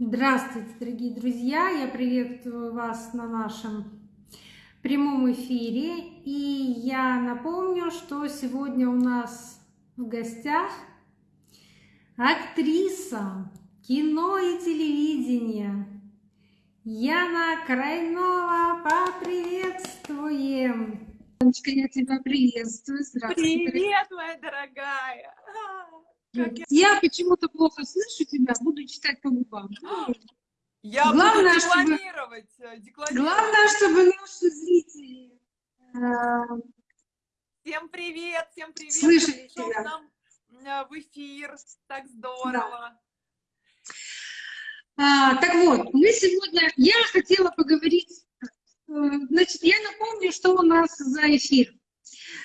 Здравствуйте, дорогие друзья! Я приветствую вас на нашем прямом эфире. И я напомню, что сегодня у нас в гостях актриса кино и телевидения Яна Крайнова. Поприветствуем! Анечка, я тебя приветствую. Здравствуйте. Привет, моя дорогая! Я я почему-то плохо слышу тебя, буду читать по губам. Я Главное, буду чтобы- декламировать. э, декламировать. Главное, чтобы наши зрители э, Всем привет, всем привет! Пришел тебя. нам э, в эфир. Так здорово. а, так вот, мы сегодня, я хотела поговорить, значит, я напомню, что у нас за эфир.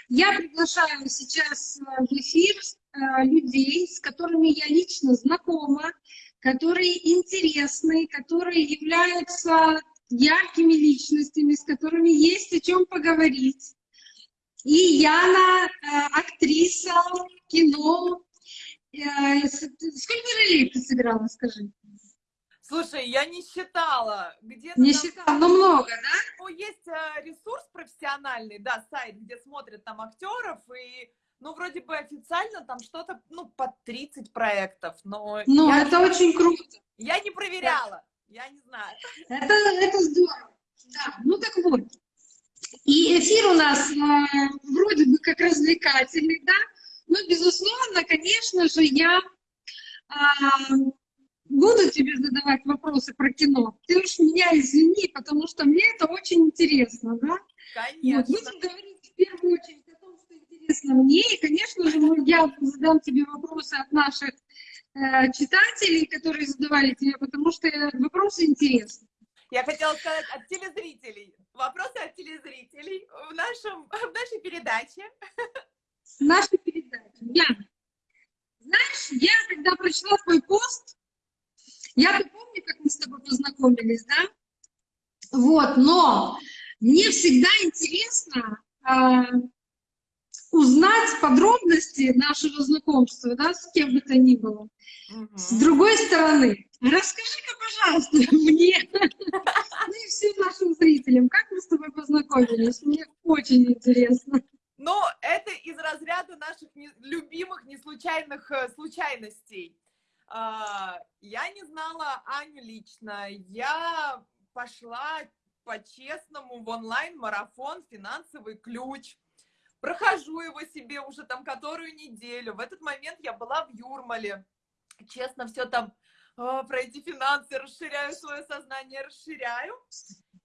Я приглашаю сейчас в эфир людей, с которыми я лично знакома, которые интересны, которые являются яркими личностями, с которыми есть о чем поговорить. И Яна, э, актриса кино. Э, Сколько ролей ты сыграла, скажи? Слушай, я не считала. Где-то Не там, считала, но много, да? ну, есть э, ресурс профессиональный, да, сайт, где смотрят там актеров, и, ну, вроде бы официально там что-то, ну, под 30 проектов, но Ну, это очень круто. я не проверяла, я не знаю. Это, это здорово. Да, ну так вот. И эфир у нас э, вроде бы как развлекательный, да, но, безусловно, конечно же, я а, буду тебе задавать вопросы про кино. Ты уж меня извини, потому что мне это очень интересно, да? Вот, Конечно. будем говорить в первую очередь о том, что интересно мне, и, конечно же, я задам тебе вопросы от наших э, читателей, которые задавали тебе, потому что вопросы интересны. Я хотела сказать от телезрителей. Вопросы от телезрителей в, нашем, в нашей передаче. нашей передачи. Яна, знаешь, я когда прочла твой пост, я помню, как мы с тобой познакомились, да? Вот, но мне всегда интересно а, узнать подробности нашего знакомства, да, с кем бы то ни было. С другой стороны, расскажи-ка, пожалуйста, мне, ну и всем нашим зрителям, как мы с тобой познакомились? Мне очень интересно. Ну, это из разряда наших не- любимых неслучайных э, случайностей. А, Я не знала Аню лично. Я пошла по-честному в онлайн-марафон «Финансовый ключ». Прохожу его себе уже там которую неделю. В этот момент я была в Юрмале. Честно, все там а, про эти финансы, расширяю свое сознание, расширяю.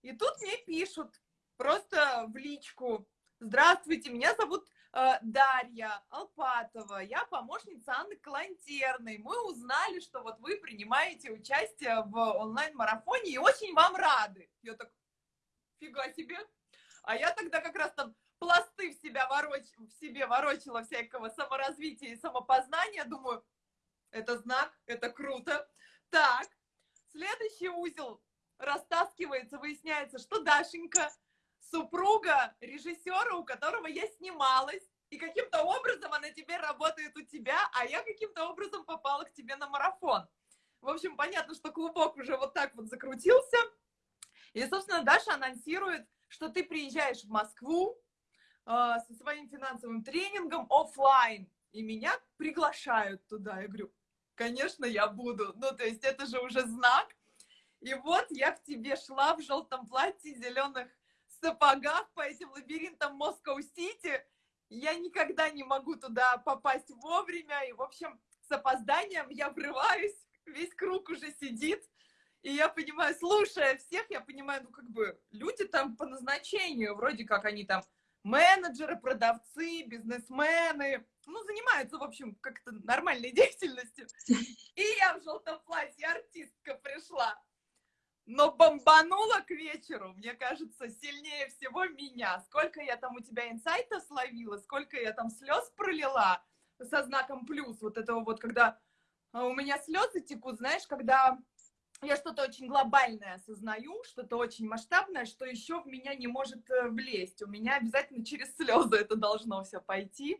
И тут мне пишут просто в личку. Здравствуйте, меня зовут э, Дарья Алпатова, я помощница Анны Калантерной. Мы узнали, что вот вы принимаете участие в онлайн-марафоне и очень вам рады. Я так, фига себе. А я тогда как раз там пласты в, себя вороч... в себе ворочила всякого саморазвития и самопознания. Думаю, это знак, это круто. Так, следующий узел растаскивается, выясняется, что Дашенька супруга режиссера, у которого я снималась, и каким-то образом она теперь работает у тебя, а я каким-то образом попала к тебе на марафон. В общем, понятно, что клубок уже вот так вот закрутился. И, собственно, Даша анонсирует, что ты приезжаешь в Москву со своим финансовым тренингом оффлайн, и меня приглашают туда. Я говорю, конечно, я буду. Ну, то есть это же уже знак. И вот я к тебе шла в желтом платье, зеленых сапогах по этим лабиринтам Москва-Сити. Я никогда не могу туда попасть вовремя. И, в общем, с опозданием я врываюсь, весь круг уже сидит. И я понимаю, слушая всех, я понимаю, ну, как бы, люди там по назначению, вроде как они там менеджеры, продавцы, бизнесмены, ну, занимаются, в общем, как-то нормальной деятельностью. И я в желтом платье, артистка пришла. Но бомбанула к вечеру, мне кажется, сильнее всего меня. Сколько я там у тебя инсайтов словила, сколько я там слез пролила со знаком плюс. Вот этого вот, когда а, у меня слезы текут, знаешь, когда я что-то очень глобальное осознаю, что-то очень масштабное, что еще в меня не может э, влезть. У меня обязательно через слезы это должно все пойти.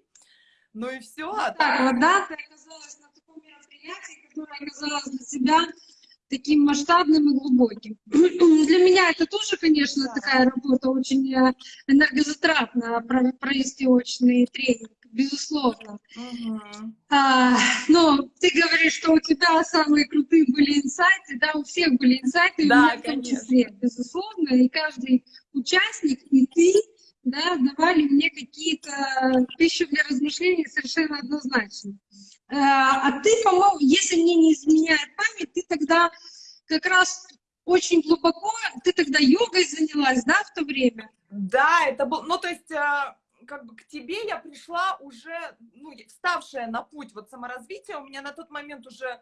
Ну и все. Так вот, да, ты оказалась на таком мероприятии, которое оказалось для тебя таким масштабным и глубоким. Для меня это тоже, конечно, Да. такая работа очень э, энергозатратная, про- провести очный тренинг, безусловно. Мгм. А, но ты говоришь, что у тебя самые крутые были инсайты, да, у всех были инсайты, и у Да, меня в том конечно. числе, безусловно, и каждый участник, и ты, да, давали мне какие-то пищу для размышлений совершенно однозначно. А а ты, по-моему, если мне не изменяет память, ты тогда как раз очень глубоко, ты тогда йогой занялась, да, в то время? Да, это был, ну, то есть, э, как бы к тебе я пришла уже, ну, вставшая на путь вот саморазвития, у меня на тот момент уже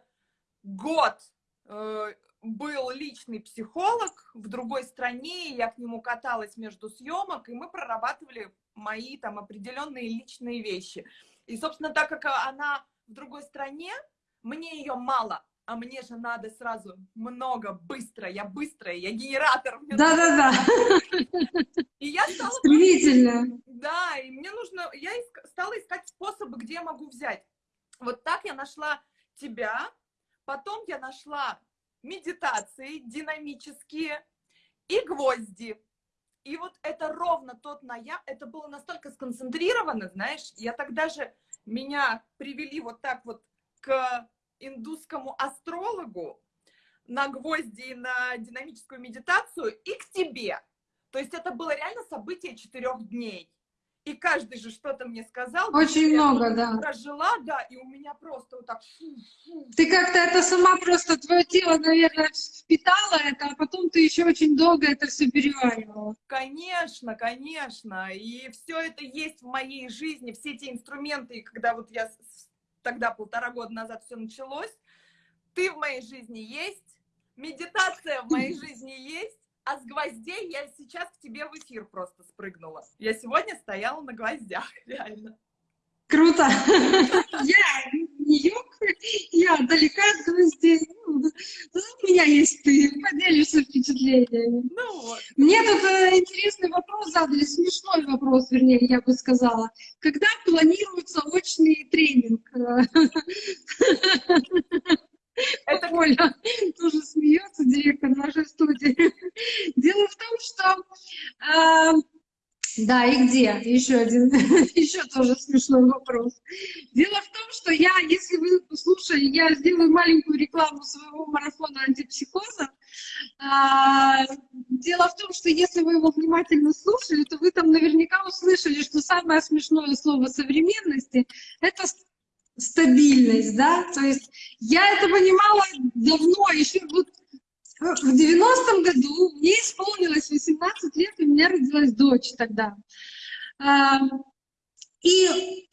год э, был личный психолог в другой стране, я к нему каталась между съемок, и мы прорабатывали мои там определенные личные вещи. И, собственно, так как она в другой стране, мне ее мало, а мне же надо сразу много, быстро, я быстрая, я генератор. Да-да-да, И я стала стремительно. да, и мне нужно, я стала искать способы, где я могу взять. Вот так я нашла тебя, потом я нашла медитации динамические и гвозди. И вот это ровно тот ноябрь, это было настолько сконцентрировано, знаешь, я тогда же, меня привели вот так вот к индусскому астрологу на гвозди и на динамическую медитацию и к тебе. То есть это было реально событие четырех дней. И каждый же что-то мне сказал. Очень много, да. Прожила, да, и у меня просто вот так... Ты как-то это сама просто, твое тело, наверное, впитало это, а потом ты еще очень долго это все переваривала. Конечно, конечно. И все это есть в моей жизни, все эти инструменты, и когда вот я тогда полтора года назад все началось, ты в моей жизни есть, медитация в моей жизни есть, а с гвоздей я сейчас к тебе в эфир просто спрыгнула. Я сегодня стояла на гвоздях, реально. Круто. Я йог, я далека от гвоздей. Ну, У меня есть ты, поделишься впечатлениями. Ну вот. Мне тут э, интересный вопрос задали, смешной вопрос, вернее, я бы сказала. Когда планируется очный тренинг? Это Оля тоже смеется, директор нашей студии. Дело в том, что... а, да, и где? Еще один, еще тоже смешной вопрос. Дело в том, что я, если вы слушали, я сделаю маленькую рекламу своего марафона антипсихоза. А, Дело в том, что если вы его внимательно слушали, то вы там наверняка услышали, что самое смешное слово современности — это стабильность, да, то есть я это понимала давно, еще вот в 90-м году мне исполнилось 18 лет, и у меня родилась дочь тогда. А, И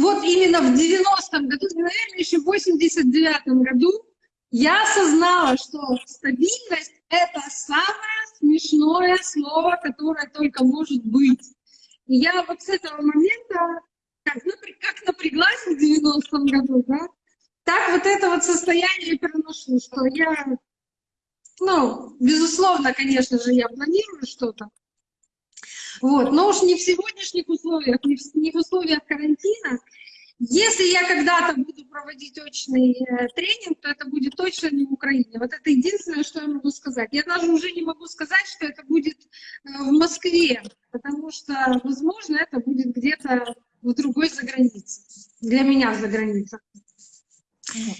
вот именно в 90-м году, наверное, еще в 89-м году я осознала, что стабильность — это самое смешное слово, которое только может быть. И я вот с этого момента как, напря- как напряглась в 90-м году, да, так вот это вот состояние переношу, что я, ну, безусловно, конечно же, я планирую что-то, вот, но уж не в сегодняшних условиях, не в, не в условиях карантина. Если я когда-то буду проводить очный э, тренинг, то это будет точно не в Украине. Вот это единственное, что я могу сказать. Я даже уже не могу сказать, что это будет э, в Москве, потому что, возможно, это будет где-то в другой загранице. Для меня за границей.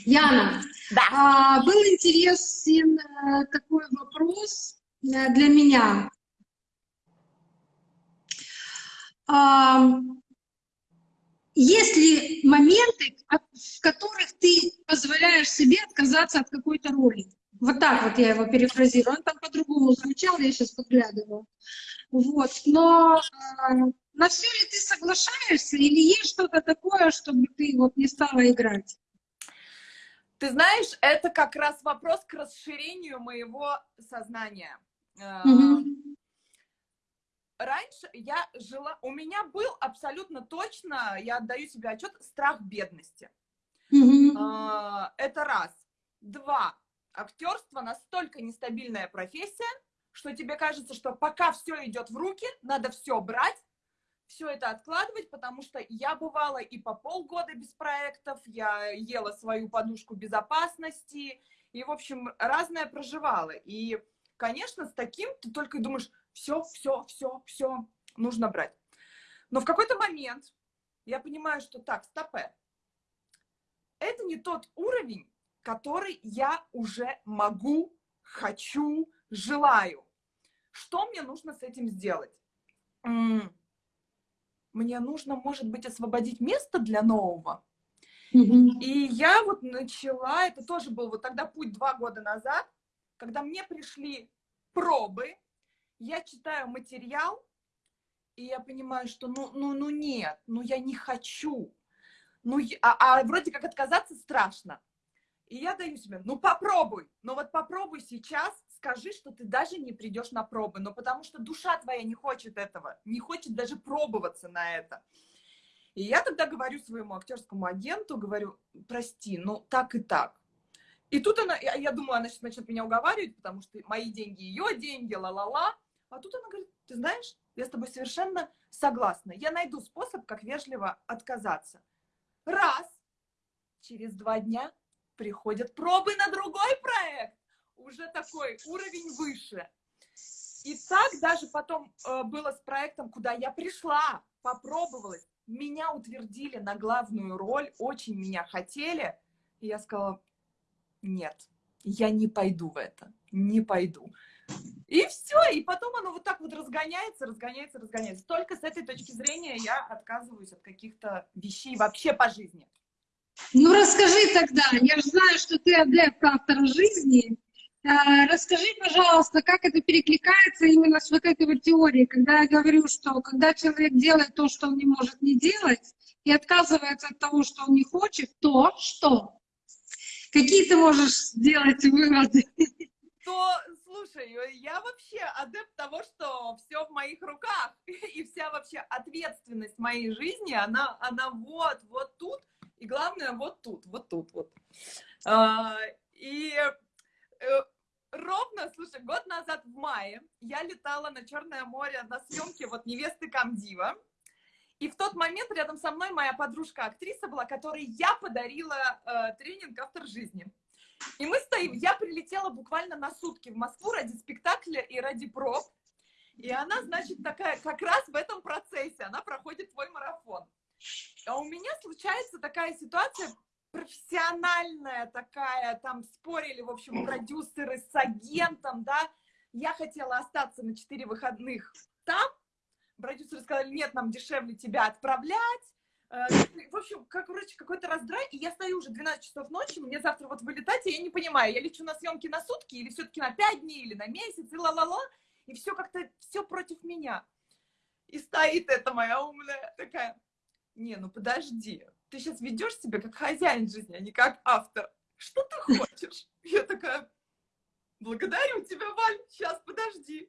Яна, Да. а, был интересен э, такой вопрос для меня. А, Есть ли моменты, в которых ты позволяешь себе отказаться от какой-то роли? Вот так вот я его перефразирую. Он там по-другому звучал, я сейчас подглядываю. Вот. Но а, на все ли ты соглашаешься или есть что-то такое, чтобы ты вот не стала играть? Ты знаешь, это как раз вопрос к расширению моего сознания. Э, Мгм. Раньше я жила, у меня был абсолютно точно, я отдаю себе отчет, страх бедности. А, Это раз. Два. Актерство настолько нестабильная профессия, что тебе кажется, что пока все идет в руки, надо все брать, все это откладывать, потому что я бывала и по полгода без проектов, я ела свою подушку безопасности, и, в общем, разное проживала. И, конечно, с таким ты только думаешь, все, все, все, все, нужно брать. Но в какой-то момент я понимаю, что так, стопе, это не тот уровень, который я уже могу, хочу, желаю. Что мне нужно с этим сделать? Мне нужно, может быть, освободить место для нового. И я вот начала, это тоже был вот тогда путь два года назад, когда мне пришли пробы, я читаю материал, и я понимаю, что ну, ну, ну нет, ну я не хочу. Ну, а, а вроде как отказаться страшно. И я даю себе, ну попробуй, ну вот попробуй сейчас, скажи, что ты даже не придешь на пробы, но потому что душа твоя не хочет этого, не хочет даже пробоваться на это. И я тогда говорю своему актерскому агенту, говорю, прости, ну так и так. И тут она, я, я думаю, она сейчас начнет меня уговаривать, потому что мои деньги, ее деньги, ла-ла-ла. А тут она говорит, ты знаешь, я с тобой совершенно согласна. Я найду способ, как вежливо отказаться. Раз. Через два дня приходят пробы на другой проект, уже такой уровень выше. И так даже потом э, было с проектом, куда я пришла, попробовалась, меня утвердили на главную роль, очень меня хотели, и я сказала, нет, я не пойду в это, не пойду. И все, и потом оно вот так вот разгоняется, разгоняется, разгоняется. Только с этой точки зрения я отказываюсь от каких-то вещей вообще по жизни. Ну, расскажи тогда, я же знаю, что ты адепт автора жизни. А, расскажи, пожалуйста, как это перекликается именно с вот этой вот теорией, когда я говорю, что когда человек делает то, что он не может не делать, и отказывается от того, что он не хочет, то что? Какие ты можешь сделать выводы? То, слушай, я вообще адепт того, что все в моих руках, и вся вообще ответственность моей жизни, она, она вот, вот тут, и главное, вот тут, вот тут, вот. А, и э, ровно, слушай, год назад в мае я летала на Черное море на съемке вот «Невесты Камдива». И в тот момент рядом со мной моя подружка-актриса была, которой я подарила э, тренинг «Автор жизни». И мы стоим, я прилетела буквально на сутки в Москву ради спектакля и ради проб. И она, значит, такая, как раз в этом процессе, она проходит твой марафон. А у меня случается такая ситуация профессиональная такая, там спорили, в общем, продюсеры с агентом, да, я хотела остаться на 4 выходных там, продюсеры сказали, нет, нам дешевле тебя отправлять, в общем, как, короче, какой-то раздрай, и я стою уже 12 часов ночи, мне завтра вот вылетать, и я не понимаю, я лечу на съемки на сутки, или все-таки на 5 дней, или на месяц, и ла-ла-ла, и все как-то, все против меня. И стоит эта моя умная такая, не, ну подожди, ты сейчас ведешь себя как хозяин жизни, а не как автор. Что ты хочешь? Я такая, благодарю тебя, Валь, сейчас подожди.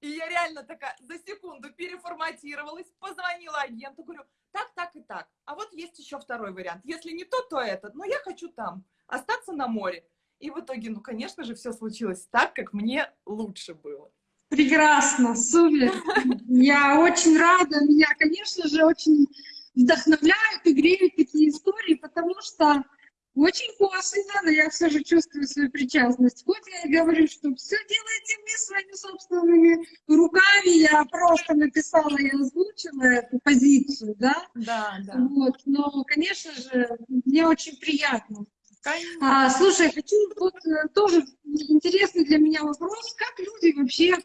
И я реально такая за секунду переформатировалась, позвонила агенту, говорю, так, так и так. А вот есть еще второй вариант. Если не то, то этот. Но я хочу там, остаться на море. И в итоге, ну, конечно же, все случилось так, как мне лучше было. Прекрасно, супер. Я очень рада. Меня, конечно же, очень вдохновляют и греют такие истории, потому что очень косвенно, но я все же чувствую свою причастность. Хоть я и говорю, что все делаете вы своими собственными руками, я просто написала и озвучила эту позицию, да? Да, да. Вот, но, конечно же, мне очень приятно. А, слушай, хочу вот э, тоже интересный для меня вопрос, как люди вообще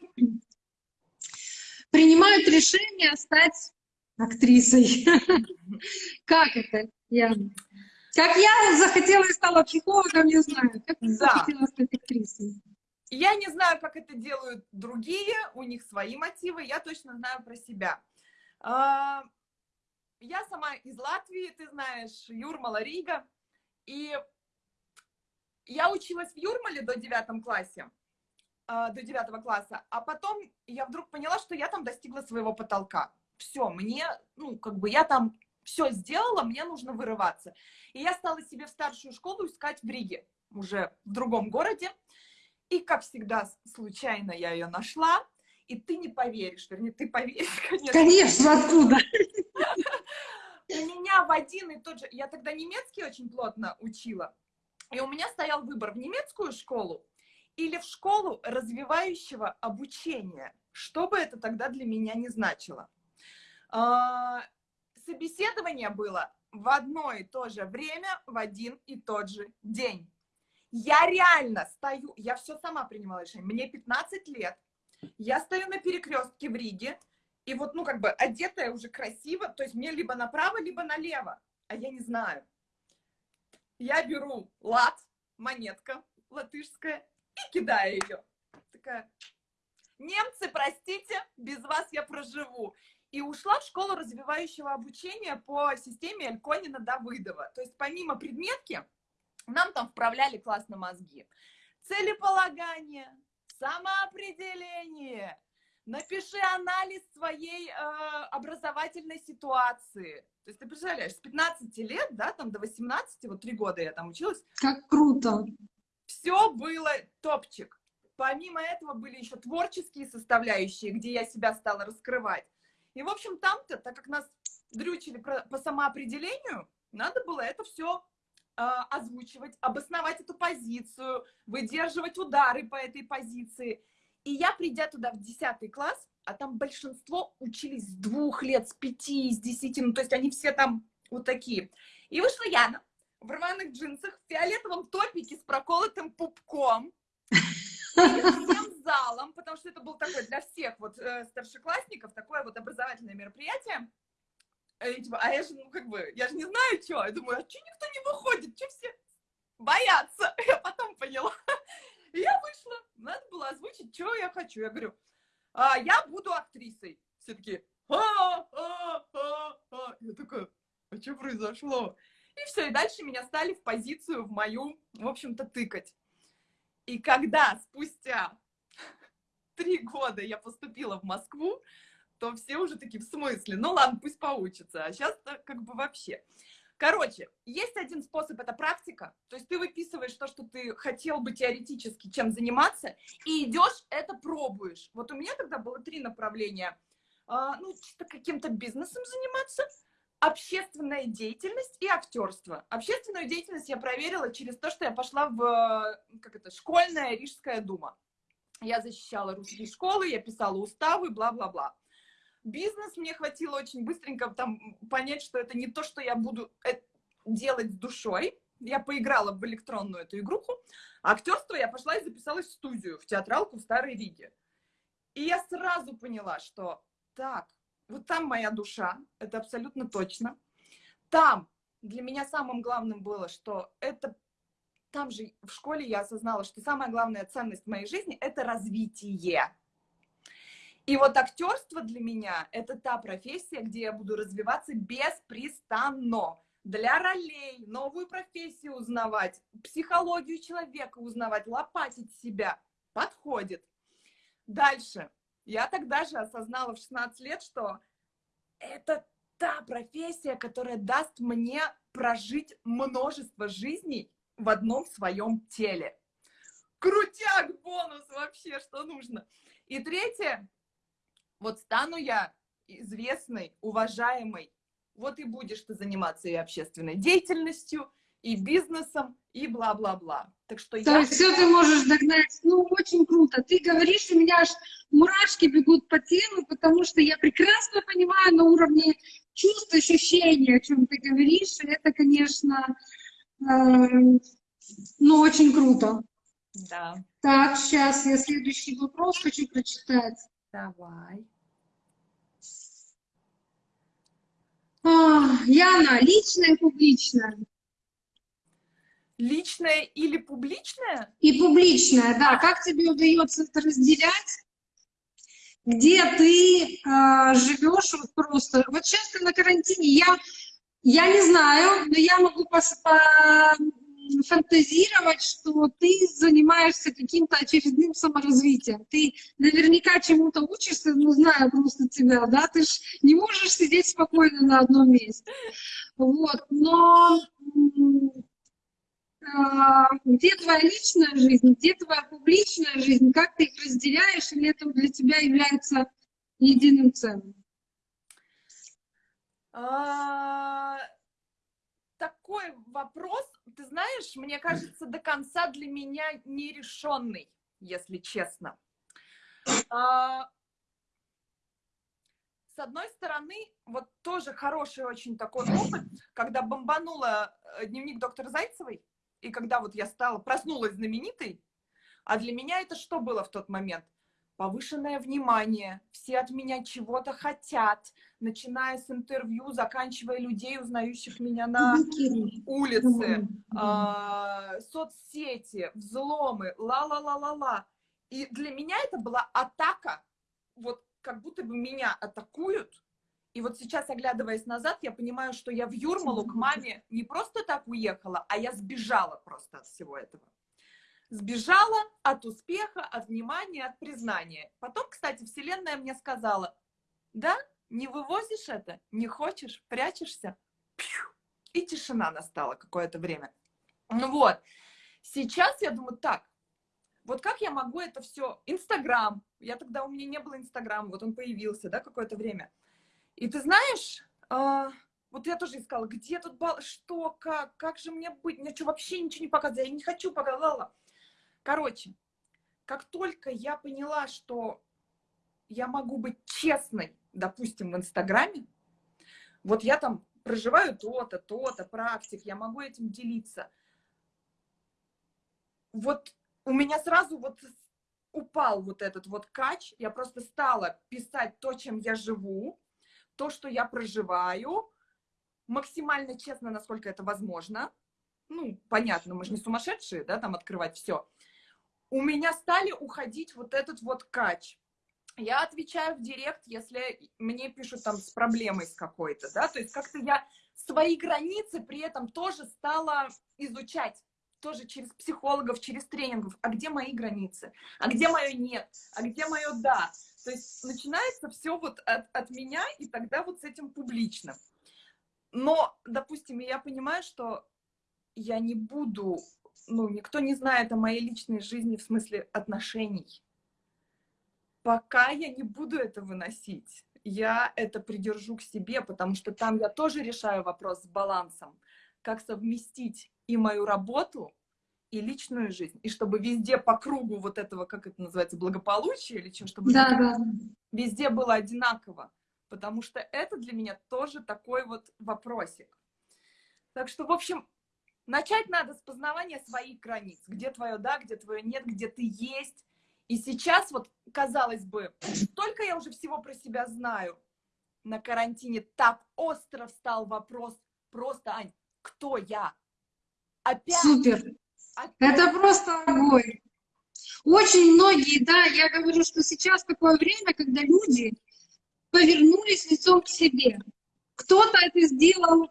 принимают решение стать актрисой. Как это, Яна? Как я захотела и стала психологом, не знаю. Как да. захотела стать актрисой? Я не знаю, как это делают другие, у них свои мотивы, я точно знаю про себя. А, я сама из Латвии, ты знаешь, Юрмала Рига, и я училась в Юрмале до девятом классе, а, до девятого класса, а потом я вдруг поняла, что я там достигла своего потолка все, мне, ну, как бы я там все сделала, мне нужно вырываться. И я стала себе в старшую школу искать в Риге, уже в другом городе. И, как всегда, случайно я ее нашла. И ты не поверишь, вернее, ты поверишь, конечно. Конечно, откуда? У меня в один и тот же... Я тогда немецкий очень плотно учила. И у меня стоял выбор в немецкую школу или в школу развивающего обучения. Что бы это тогда для меня не значило. Собеседование было в одно и то же время, в один и тот же день. Я реально стою, я все сама принимала решение. Мне 15 лет, я стою на перекрестке в Риге, и вот, ну, как бы одетая уже красиво, то есть мне либо направо, либо налево, а я не знаю. Я беру лат, монетка латышская, и кидаю ее. Такая, немцы, простите, без вас я проживу. И ушла в школу развивающего обучения по системе Эльконина-Давыдова. То есть помимо предметки, нам там вправляли классно мозги. Целеполагание, самоопределение, напиши анализ своей э, образовательной ситуации. То есть ты представляешь, с 15 лет, да, там до 18, вот три года я там училась. Как круто. Все было топчик. Помимо этого были еще творческие составляющие, где я себя стала раскрывать. И, в общем, там-то, так как нас дрючили по самоопределению, надо было это все э, озвучивать, обосновать эту позицию, выдерживать удары по этой позиции. И я, придя туда в 10 класс, а там большинство учились с двух лет, с пяти, с десяти, ну, то есть они все там вот такие. И вышла Яна в рваных джинсах, в фиолетовом топике с проколотым пупком, всем залом, потому что это был такой для всех вот э, старшеклассников, такое вот образовательное мероприятие. И, типа, а я же, ну, как бы, я же не знаю, что. Я думаю, а что никто не выходит? Что все боятся? Я потом поняла. Я вышла. Надо было озвучить, что я хочу. Я говорю, а, я буду актрисой. Все таки а, а, а, а. Я такая, а что произошло? И все, и дальше меня стали в позицию в мою, в общем-то, тыкать. И когда спустя три года я поступила в Москву, то все уже такие, в смысле? Ну ладно, пусть поучится. А сейчас как бы вообще. Короче, есть один способ, это практика. То есть ты выписываешь то, что ты хотел бы теоретически чем заниматься, и идешь, это пробуешь. Вот у меня тогда было три направления. А, ну, каким-то бизнесом заниматься, общественная деятельность и актерство. Общественную деятельность я проверила через то, что я пошла в как это, школьная Рижская дума. Я защищала русские школы, я писала уставы, бла-бла-бла. Бизнес мне хватило очень быстренько там понять, что это не то, что я буду э, делать с душой. Я поиграла в электронную эту игруху. Актерство я пошла и записалась в студию, в театралку в Старой Риге. И я сразу поняла, что так, вот там моя душа, это абсолютно точно. Там для меня самым главным было, что это там же в школе я осознала, что самая главная ценность в моей жизни – это развитие. И вот актерство для меня – это та профессия, где я буду развиваться беспрестанно. Для ролей, новую профессию узнавать, психологию человека узнавать, лопатить себя. Подходит. Дальше. Я тогда же осознала в 16 лет, что это та профессия, которая даст мне прожить множество жизней в одном своем теле. Крутяк, бонус вообще, что нужно. И третье, вот стану я известной, уважаемой, вот и будешь ты заниматься и общественной деятельностью, и бизнесом, и бла-бла-бла. Так что То я... все ты можешь догнать. Ну, очень круто. Ты говоришь, у меня аж мурашки бегут по телу, потому что я прекрасно понимаю на уровне чувств, ощущений, о чем ты говоришь. Это, конечно, ну, очень круто. Да. Так, сейчас я следующий вопрос хочу прочитать. Давай. А, Яна, личное и публичное? Личное или публичное? И публичное, да. Как тебе удается это разделять? Где ты э, живешь вот просто? Вот сейчас ты на карантине, я, я не знаю, но я могу фантазировать, что ты занимаешься каким-то очередным саморазвитием. Ты наверняка чему-то учишься, ну, знаю просто тебя, да, ты ж не можешь сидеть спокойно на одном месте. Вот, но а, где твоя личная жизнь, где твоя публичная жизнь, как ты их разделяешь, или это для тебя является единым целым? А, такой вопрос, ты знаешь, мне кажется, до конца для меня нерешенный, если честно. А, с одной стороны, вот тоже хороший очень такой опыт, когда бомбанула э, дневник доктора Зайцевой, и когда вот я стала, проснулась знаменитой, а для меня это что было в тот момент? Повышенное внимание, все от меня чего-то хотят, начиная с интервью, заканчивая людей, узнающих меня на улице, э, соцсети, взломы, ла-ла-ла-ла-ла. И для меня это была атака, вот как будто бы меня атакуют. И вот сейчас, оглядываясь назад, я понимаю, что я в Юрмалу к маме не просто так уехала, а я сбежала просто от всего этого. Сбежала от успеха, от внимания, от признания. Потом, кстати, Вселенная мне сказала, да, не вывозишь это, не хочешь, прячешься. И тишина настала какое-то время. Ну вот, сейчас я думаю, так, вот как я могу это все... Инстаграм. Я тогда, у меня не было Инстаграма, вот он появился, да, какое-то время. И ты знаешь, э, вот я тоже искала, где тут бал, что, как, как же мне быть? Мне что, вообще ничего не показывать? Я не хочу показала. Короче, как только я поняла, что я могу быть честной, допустим, в Инстаграме, вот я там проживаю то-то, то-то, практик, я могу этим делиться. Вот у меня сразу вот упал вот этот вот кач, я просто стала писать то, чем я живу, то, что я проживаю, максимально честно, насколько это возможно. Ну, понятно, мы же не сумасшедшие, да, там открывать все. У меня стали уходить вот этот вот кач. Я отвечаю в директ, если мне пишут там с проблемой с какой-то, да, то есть как-то я свои границы при этом тоже стала изучать тоже через психологов, через тренингов, а где мои границы, а где мое нет, а где мое да. То есть начинается все вот от, от меня, и тогда вот с этим публично. Но, допустим, я понимаю, что я не буду, ну, никто не знает о моей личной жизни в смысле отношений. Пока я не буду это выносить, я это придержу к себе, потому что там я тоже решаю вопрос с балансом, как совместить и мою работу, и личную жизнь. И чтобы везде по кругу вот этого, как это называется, благополучие или чем, чтобы да, да. везде было одинаково. Потому что это для меня тоже такой вот вопросик. Так что, в общем, начать надо с познавания своих границ. Где твое да, где твое нет, где ты есть. И сейчас вот, казалось бы, столько я уже всего про себя знаю. На карантине так остро встал вопрос просто, Ань, кто я? Опять. Супер. Опять. Это просто огонь. Очень многие, да, я говорю, что сейчас такое время, когда люди повернулись лицом к себе. Кто-то это сделал э,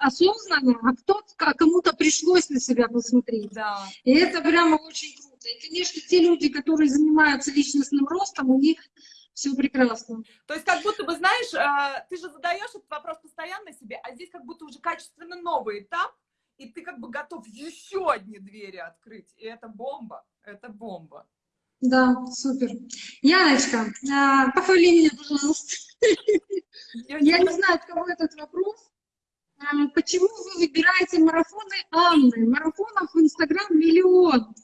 осознанно, а кто-то кому-то пришлось на себя посмотреть. Да. И это прямо очень круто. И, конечно, те люди, которые занимаются личностным ростом, у них все прекрасно. То есть как будто бы, знаешь, э, ты же задаешь этот вопрос постоянно себе, а здесь как будто уже качественно новый этап, и ты как бы готов еще одни двери открыть. И это бомба, это бомба. Да, супер. Яночка, а, похвали меня, пожалуйста. Я не знаю, от кого этот вопрос. А, почему вы выбираете марафоны Анны? Марафонов в Инстаграм миллион.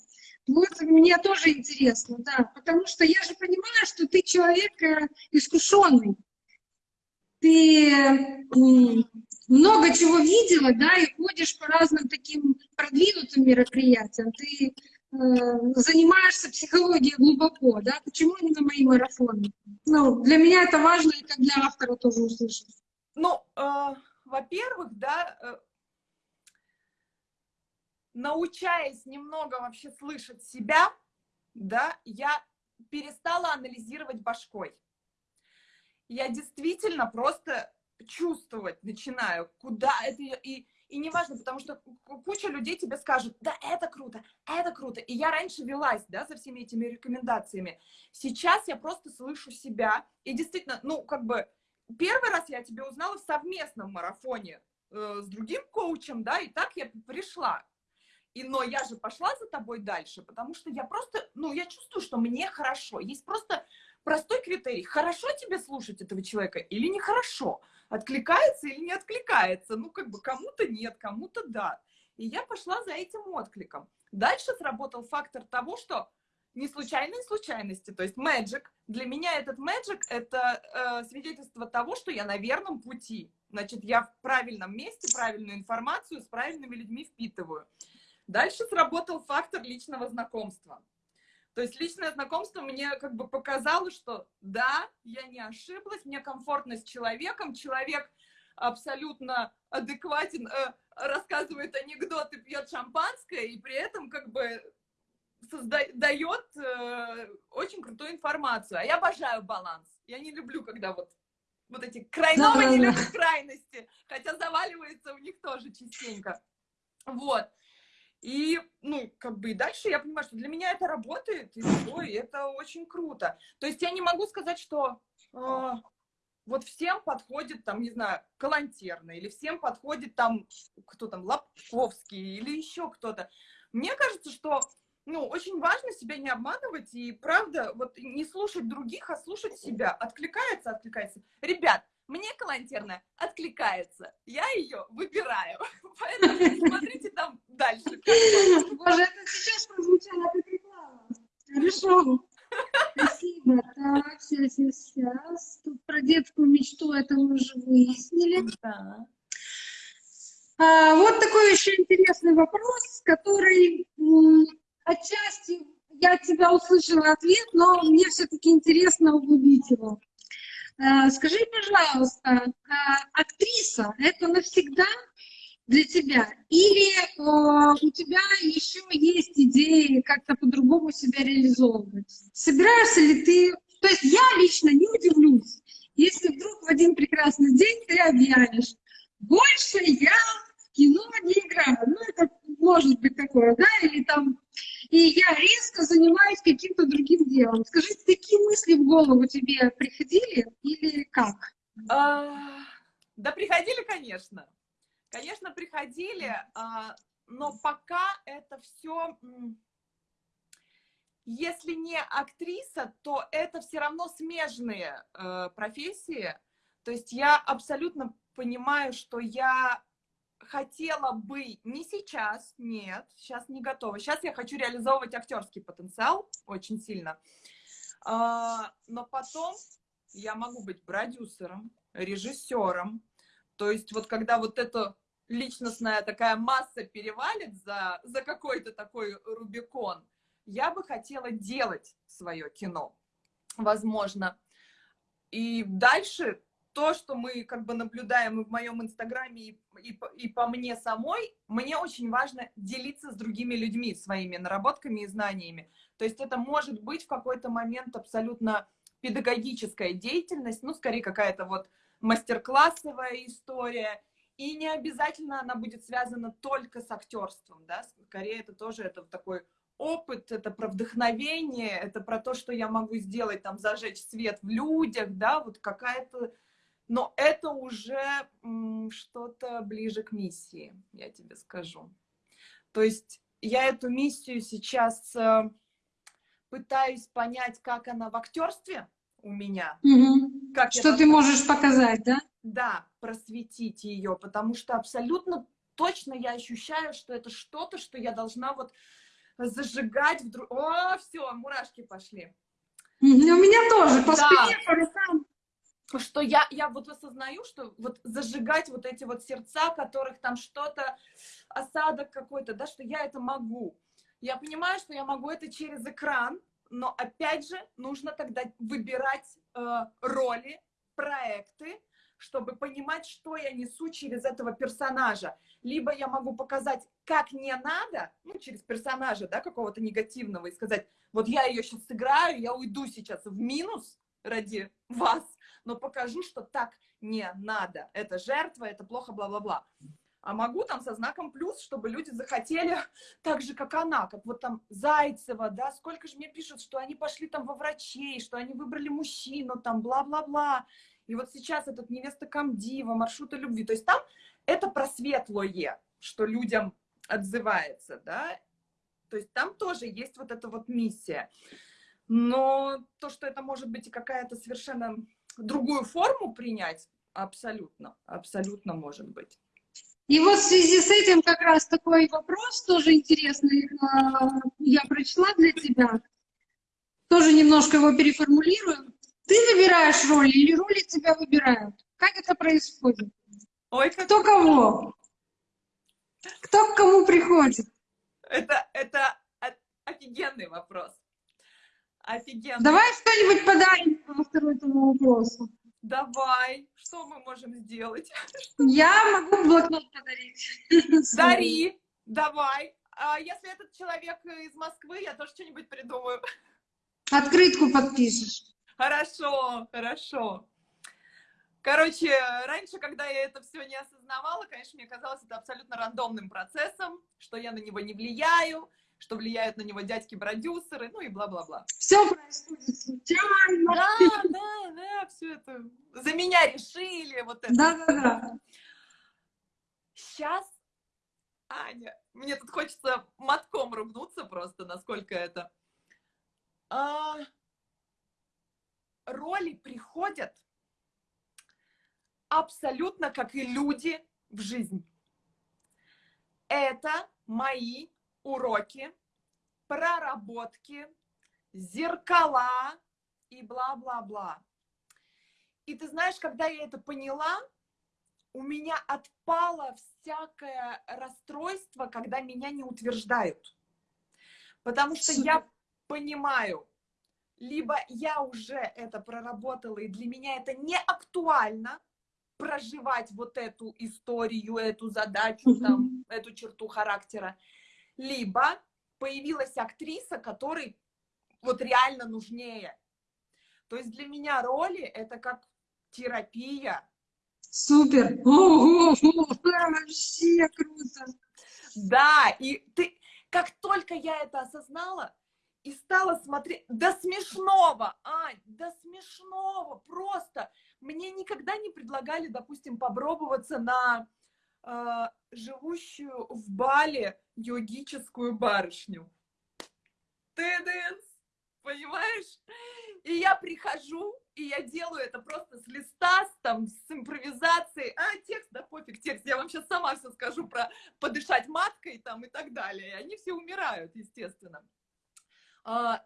Вот мне тоже интересно, да. Потому что я же понимаю, что ты человек э, искушенный. Ты много чего видела, да, и ходишь по разным таким продвинутым мероприятиям. Ты э, занимаешься психологией глубоко, да, почему именно мои марафоны? Ну, для меня это важно, и как для автора тоже услышать. Ну, э, во-первых, да, э, научаясь немного вообще слышать себя, да, я перестала анализировать башкой. Я действительно просто чувствовать начинаю, куда это... И, и неважно, потому что куча людей тебе скажут, да, это круто, это круто. И я раньше велась, да, за всеми этими рекомендациями. Сейчас я просто слышу себя. И действительно, ну, как бы, первый раз я тебя узнала в совместном марафоне э, с другим коучем, да, и так я пришла. И, но я же пошла за тобой дальше, потому что я просто, ну, я чувствую, что мне хорошо. Есть просто простой критерий. Хорошо тебе слушать этого человека или нехорошо? Откликается или не откликается? Ну, как бы кому-то нет, кому-то да. И я пошла за этим откликом. Дальше сработал фактор того, что не случайные случайности, то есть magic. Для меня этот magic — это э, свидетельство того, что я на верном пути. Значит, я в правильном месте, правильную информацию с правильными людьми впитываю. Дальше сработал фактор личного знакомства. То есть личное знакомство мне как бы показало, что да, я не ошиблась, мне комфортно с человеком, человек абсолютно адекватен, э, рассказывает анекдоты, пьет шампанское, и при этом как бы создает э, очень крутую информацию. А я обожаю баланс. Я не люблю, когда вот, вот эти крайновые да, не любят крайности, хотя заваливается у них тоже частенько. Вот. И, ну, как бы и дальше я понимаю, что для меня это работает, и все, и это очень круто. То есть я не могу сказать, что э, вот всем подходит, там, не знаю, Калантерна, или всем подходит там, кто там, Лобковский, или еще кто-то. Мне кажется, что ну, очень важно себя не обманывать и, правда, вот не слушать других, а слушать себя. Откликается, откликается. Ребят, мне калантерная откликается. Я ее выбираю. Поэтому смотрите там дальше. Боже, это сейчас прозвучало как реклама. Хорошо. Спасибо. Так, сейчас, сейчас. Тут про детскую мечту это мы уже выяснили. Да. А, вот такой еще интересный вопрос, который отчасти я тебя услышала ответ, но мне все-таки интересно углубить его. Э, скажи, пожалуйста, э, актриса – это навсегда для тебя? Или э, у тебя еще есть идеи как-то по-другому себя реализовывать? Собираешься ли ты... То есть я лично не удивлюсь, если вдруг в один прекрасный день ты объявишь, больше я в кино не играю. Ну, это может быть такое, да, или там и я резко занимаюсь каким-то другим делом. Скажи, такие мысли в голову тебе приходили или как? А, да, приходили, конечно. Конечно, приходили, а, но пока это все, если не актриса, то это все равно смежные э, профессии. То есть я абсолютно понимаю, что я хотела бы не сейчас, нет, сейчас не готова. Сейчас я хочу реализовывать актерский потенциал очень сильно. А, но потом я могу быть продюсером, режиссером. То есть вот когда вот эта личностная такая масса перевалит за, за какой-то такой Рубикон, я бы хотела делать свое кино, возможно. И дальше то, что мы как бы наблюдаем и в моем инстаграме, и, и, и по мне самой, мне очень важно делиться с другими людьми своими наработками и знаниями. То есть это может быть в какой-то момент абсолютно педагогическая деятельность, ну, скорее какая-то вот мастер-классовая история, и не обязательно она будет связана только с актерством, да, скорее это тоже это такой опыт, это про вдохновение, это про то, что я могу сделать, там, зажечь свет в людях, да, вот какая-то но это уже что-то ближе к миссии, я тебе скажу. То есть я эту миссию сейчас э, пытаюсь понять, как она в актерстве у меня. Угу. Как что ты можешь показать, да? Да, просветить ее, потому что абсолютно точно я ощущаю, что это что-то, что я должна вот зажигать вдруг. О, все, мурашки пошли. У меня тоже по да. спине, по рукам что я, я вот осознаю, что вот зажигать вот эти вот сердца, которых там что-то, осадок какой-то, да, что я это могу. Я понимаю, что я могу это через экран, но опять же нужно тогда выбирать э, роли, проекты, чтобы понимать, что я несу через этого персонажа. Либо я могу показать, как не надо, ну, через персонажа, да, какого-то негативного, и сказать, вот я ее сейчас сыграю, я уйду сейчас в минус ради вас, но покажу, что так не надо. Это жертва, это плохо, бла-бла-бла. А могу там со знаком плюс, чтобы люди захотели так же, как она, как вот там Зайцева, да, сколько же мне пишут, что они пошли там во врачей, что они выбрали мужчину, там, бла-бла-бла. И вот сейчас этот невеста Камдива, маршруты любви. То есть там это про светлое, что людям отзывается, да, то есть там тоже есть вот эта вот миссия. Но то, что это может быть и какая-то совершенно другую форму принять, абсолютно, абсолютно может быть. И вот в связи с этим как раз такой вопрос тоже интересный а, я прочла для тебя. Тоже немножко его переформулирую. Ты выбираешь роли или роли тебя выбирают? Как это происходит? Ой, как... Кто кого? Кто к кому приходит? Это, это офигенный вопрос. Офигенный. Давай что-нибудь подарим по второму вопросу. Давай. Что мы можем сделать? Я могу блокнот подарить. Дари. Давай. А если этот человек из Москвы, я тоже что-нибудь придумаю. Открытку подпишешь. Хорошо, хорошо. Короче, раньше, когда я это все не осознавала, конечно, мне казалось это абсолютно рандомным процессом, что я на него не влияю, что влияют на него дядьки-продюсеры, ну и бла-бла-бла. Все происходит случайно. Да, да, да, все это. За меня решили, вот это. Да, да, да. Сейчас, Аня, мне тут хочется мотком ругнуться просто, насколько это. А, роли приходят абсолютно как и люди в жизнь. Это мои уроки, проработки, зеркала и бла-бла-бла. И ты знаешь, когда я это поняла, у меня отпало всякое расстройство, когда меня не утверждают. Потому что я понимаю, либо я уже это проработала, и для меня это не актуально, проживать вот эту историю, эту задачу, там, эту черту характера. Либо появилась актриса, которой вот реально нужнее. То есть для меня роли это как терапия. Супер! Ого, вообще круто! Да, и ты, как только я это осознала, и стала смотреть, до смешного, Ань, до смешного, просто. Мне никогда не предлагали, допустим, попробоваться на э, живущую в Бали йогическую барышню. Теденс, понимаешь? И я прихожу, и я делаю это просто с листа, с, там, с импровизацией. А, текст, да пофиг, текст, я вам сейчас сама все скажу про подышать маткой там и так далее. И они все умирают, естественно. А,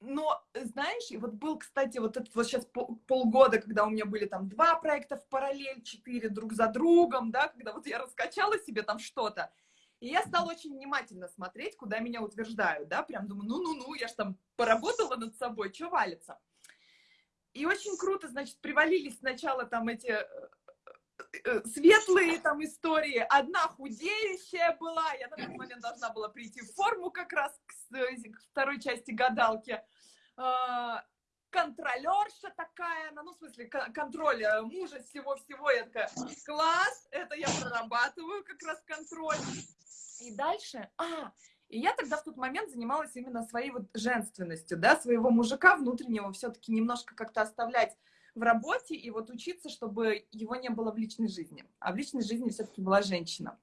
но, знаешь, вот был, кстати, вот этот вот сейчас полгода, когда у меня были там два проекта в параллель, четыре друг за другом, да, когда вот я раскачала себе там что-то, и я стала очень внимательно смотреть, куда меня утверждают, да, прям думаю, ну-ну-ну, я же там поработала над собой, что валится. И очень круто, значит, привалились сначала там эти э, Э, светлые там истории. Одна худеющая была, я на тот момент должна была прийти в форму как раз к, э, второй части гадалки. А, контролерша такая, ну, в смысле, контроль э, мужа всего-всего. Я такая, класс, это я прорабатываю как раз контроль. И дальше, а, и я тогда в тот момент занималась именно своей вот женственностью, да, своего мужика внутреннего все-таки немножко как-то оставлять в работе и вот учиться, чтобы его не было в личной жизни. А в личной жизни все-таки была женщина.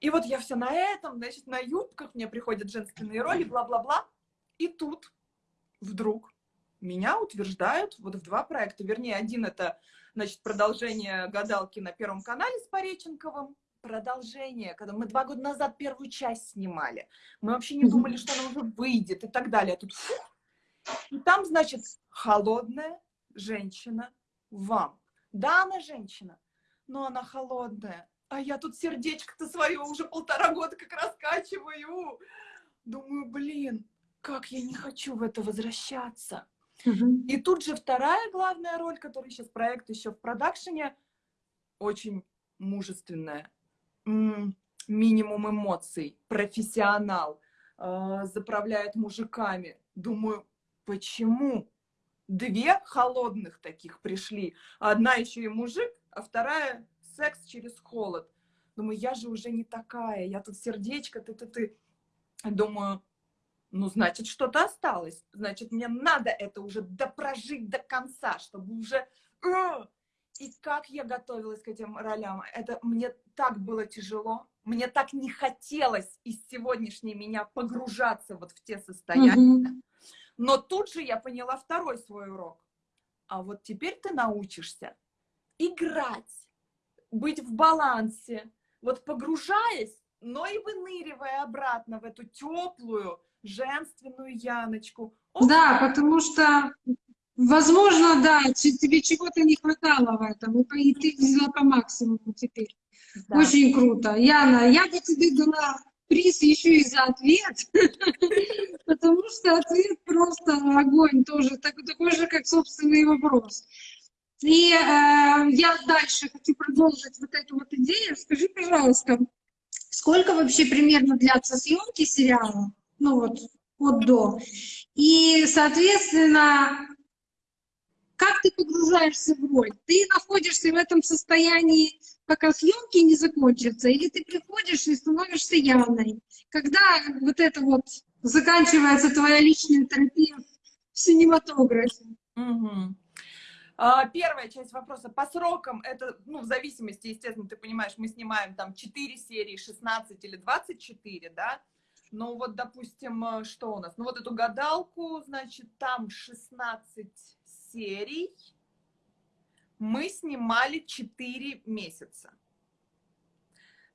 И вот я все на этом, значит, на юбках мне приходят женственные роли, бла-бла-бла. И тут вдруг меня утверждают вот в два проекта. Вернее, один это, значит, продолжение «Гадалки» на Первом канале с Пореченковым. Продолжение, когда мы два года назад первую часть снимали. Мы вообще не думали, что она уже выйдет и так далее. А тут фух. И там, значит, холодная, женщина вам. Да, она женщина, но она холодная. А я тут сердечко-то свое уже полтора года как раскачиваю. Думаю, блин, как я не хочу в это возвращаться. И тут же вторая главная роль, которая сейчас проект еще в продакшене, очень мужественная. Минимум эмоций, профессионал, э, заправляет мужиками. Думаю, почему? две холодных таких пришли. Одна еще и мужик, а вторая секс через холод. Думаю, я же уже не такая, я тут сердечко, ты-ты-ты. Думаю, ну, значит, что-то осталось. Значит, мне надо это уже допрожить до конца, чтобы уже... И как я готовилась к этим ролям. Это мне так было тяжело. мне так не хотелось из сегодняшней меня погружаться вот в те состояния. Мгм. Но тут же я поняла второй свой урок. А вот теперь ты научишься играть, быть в балансе, вот погружаясь, но и выныривая обратно в эту теплую, женственную Яночку. Оп, Да, потому что, возможно, да, тебе чего-то не хватало в этом, и ты взяла по максимуму теперь. да. Очень круто. Яна, я бы тебе дала приз еще и за ответ, потому что ответ просто огонь тоже, так- такой же, как собственный вопрос. И э, я дальше хочу продолжить вот эту вот идею. Скажи, пожалуйста, сколько вообще примерно длятся съемки сериала? Ну вот, от до. И, соответственно, как ты погружаешься в роль? Ты находишься в этом состоянии, пока съемки не закончатся, или ты приходишь и становишься Яной? Когда вот это вот заканчивается твоя личная терапия в синематографе? Мгм. А, Первая часть вопроса. По срокам это, ну, в зависимости, естественно, ты понимаешь, мы снимаем там 4 серии, 16 или 24, да? Ну вот, допустим, э, что у нас? Ну вот эту гадалку, значит, там 16 серий. Мы снимали 4 месяца.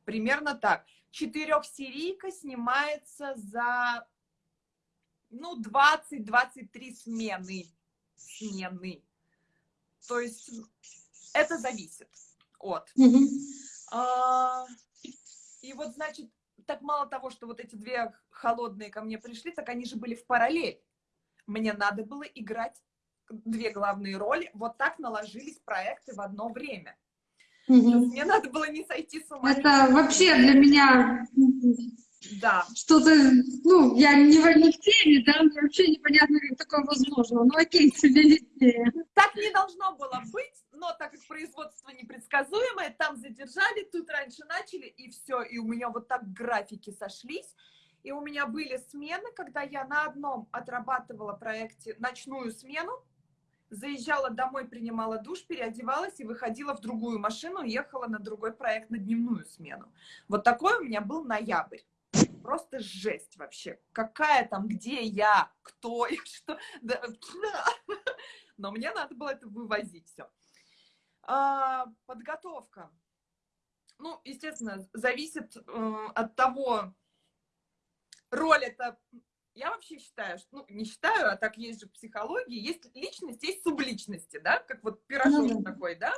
Примерно так. Четырехсерийка снимается за, ну, 20-23 смены. Смены. То есть это зависит от. Мгм. А, И вот, значит, так мало того, что вот эти две холодные ко мне пришли, так они же были в параллель. Мне надо было играть две главные роли. Вот так наложились проекты в одно время. Мгм. мне надо было не сойти с ума. Это вообще для меня Да. что-то, ну, я не в, не в теме, да, мне вообще непонятно, как такое возможно. Ну, окей, тебе виднее. Так не должно было быть, но так как производство непредсказуемое, там задержали, тут раньше начали, и все. И у меня вот так графики сошлись. И у меня были смены, когда я на одном отрабатывала проекте ночную смену, заезжала домой, принимала душ, переодевалась и выходила в другую машину, ехала на другой проект на дневную смену. Вот такой у меня был ноябрь. Просто жесть вообще. Какая там, где я, кто я, что. Да, Но мне надо было это вывозить все. подготовка. Ну, естественно, зависит э, от того, роль это... Я вообще считаю, что, ну, не считаю, а так есть же в психологии, есть личность, есть субличности, да, как вот пирожок да. такой, да.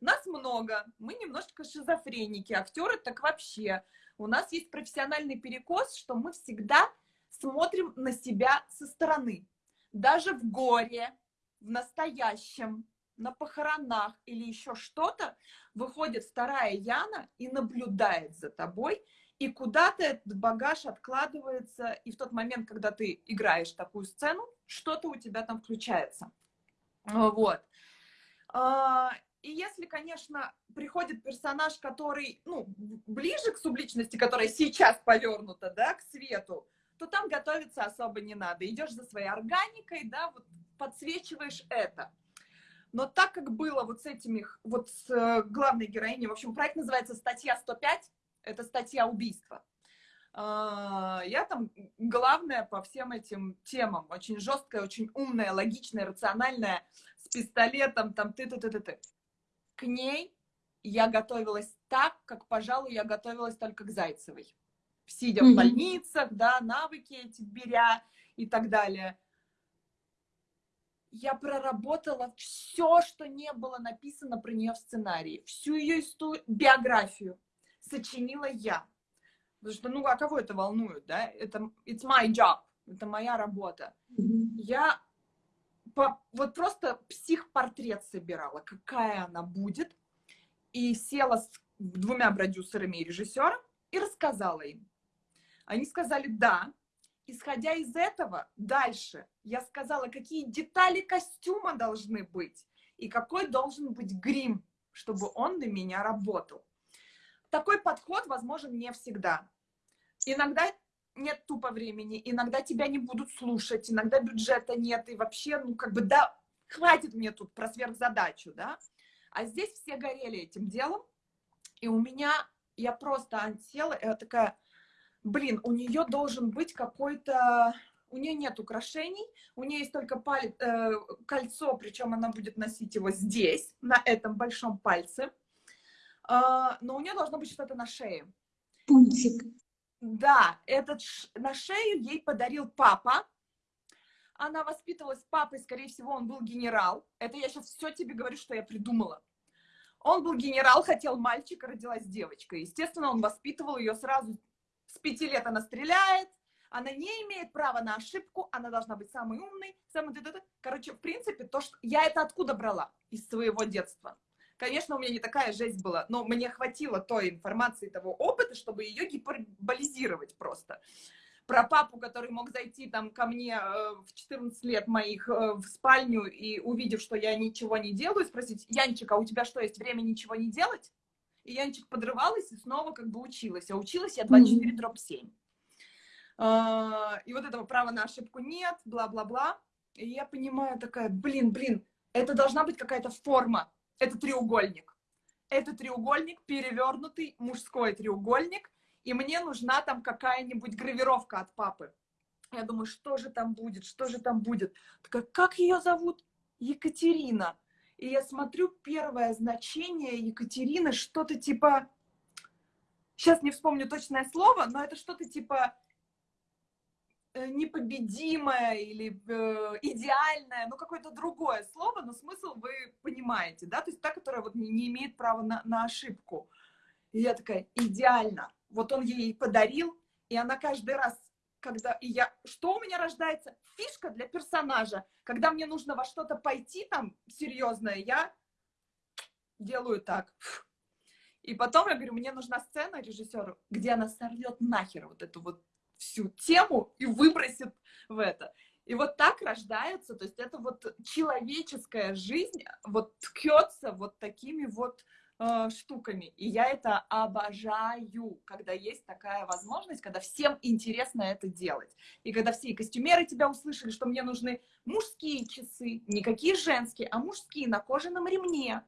Нас много, мы немножечко шизофреники, актеры так вообще. У нас есть профессиональный перекос, что мы всегда смотрим на себя со стороны. Даже в горе, в настоящем, на похоронах или еще что-то, выходит вторая Яна и наблюдает за тобой, и куда-то этот багаж откладывается, и в тот момент, когда ты играешь такую сцену, что-то у тебя там включается. Вот. А, И если, конечно, приходит персонаж, который, ну, ближе к субличности, которая сейчас повернута, да, к свету, то там готовиться особо не надо. Идешь за своей органикой, да, вот подсвечиваешь это. Но так как было вот с этими, вот с э, главной героиней, в общем, проект называется «Статья 105», это статья убийства. Я там главная по всем этим темам, очень жесткая, очень умная, логичная, рациональная, с пистолетом, там ты-ты-ты-ты-ты. К ней я готовилась так, как, пожалуй, я готовилась только к Зайцевой. Сидя в Мгм. больницах, да, навыки эти беря и так далее. Я проработала все, что не было написано про нее в сценарии, всю ее историю, биографию сочинила я. Потому что, ну, а кого это волнует, да? Это it's my job, это моя работа. Я по- вот просто психпортрет собирала, какая она будет, и села с двумя продюсерами и режиссером и рассказала им. Они сказали «да». Исходя из этого, дальше я сказала, какие детали костюма должны быть и какой должен быть грим, чтобы он на меня работал. Такой подход возможен не всегда. Иногда нет тупо времени, иногда тебя не будут слушать, иногда бюджета нет, и вообще, ну, как бы, да, хватит мне тут про сверхзадачу, да. А здесь все горели этим делом, и у меня я просто села, я такая, блин, у нее должен быть какой-то у нее нет украшений, у нее есть только палец, э, кольцо, причем она будет носить его здесь, на этом большом пальце, но у нее должно быть что-то на шее. Пунктик. Да, этот на шею ей подарил папа. Она воспитывалась с папой, скорее всего, он был генерал. Это я сейчас все тебе говорю, что я придумала. Он был генерал, хотел мальчика, родилась девочка. Естественно, он воспитывал ее сразу. С пяти лет она стреляет, она не имеет права на ошибку, она должна быть самой умной, самой... Короче, в принципе, то, что... Я это откуда брала? Из своего детства. Конечно, у меня не такая жесть была, но мне хватило той информации, того опыта, чтобы ее гиперболизировать просто. Про папу, который мог зайти там ко мне э, в 14 лет моих э, в спальню и увидев, что я ничего не делаю, спросить, Янчик, а у тебя что, есть время ничего не делать? И Янчик подрывалась и снова как бы училась. А училась я 24 дробь 7. А, и вот этого права на ошибку нет, бла-бла-бла. И я понимаю такая, блин, блин, это должна быть какая-то форма. Это треугольник. Это треугольник, перевернутый мужской треугольник, и мне нужна там какая-нибудь гравировка от папы. Я думаю, что же там будет, что же там будет. Такая, как ее зовут? Екатерина. И я смотрю, первое значение Екатерины что-то типа... Сейчас не вспомню точное слово, но это что-то типа непобедимое или э, идеальное, ну какое-то другое слово, но смысл вы понимаете, да, то есть та, которая вот не, не имеет права на, на ошибку. И я такая, идеально. Вот он ей подарил, и она каждый раз, когда и я, что у меня рождается? Фишка для персонажа. Когда мне нужно во что-то пойти там серьезное, я делаю так. И потом я говорю, мне нужна сцена режиссеру, где она сорвет нахер вот эту вот всю тему и выбросит в это. И вот так рождается, то есть это вот человеческая жизнь вот ткется вот такими вот э, штуками. И я это обожаю, когда есть такая возможность, когда всем интересно это делать. И когда все костюмеры тебя услышали, что мне нужны мужские часы, никакие женские, а мужские на кожаном ремне.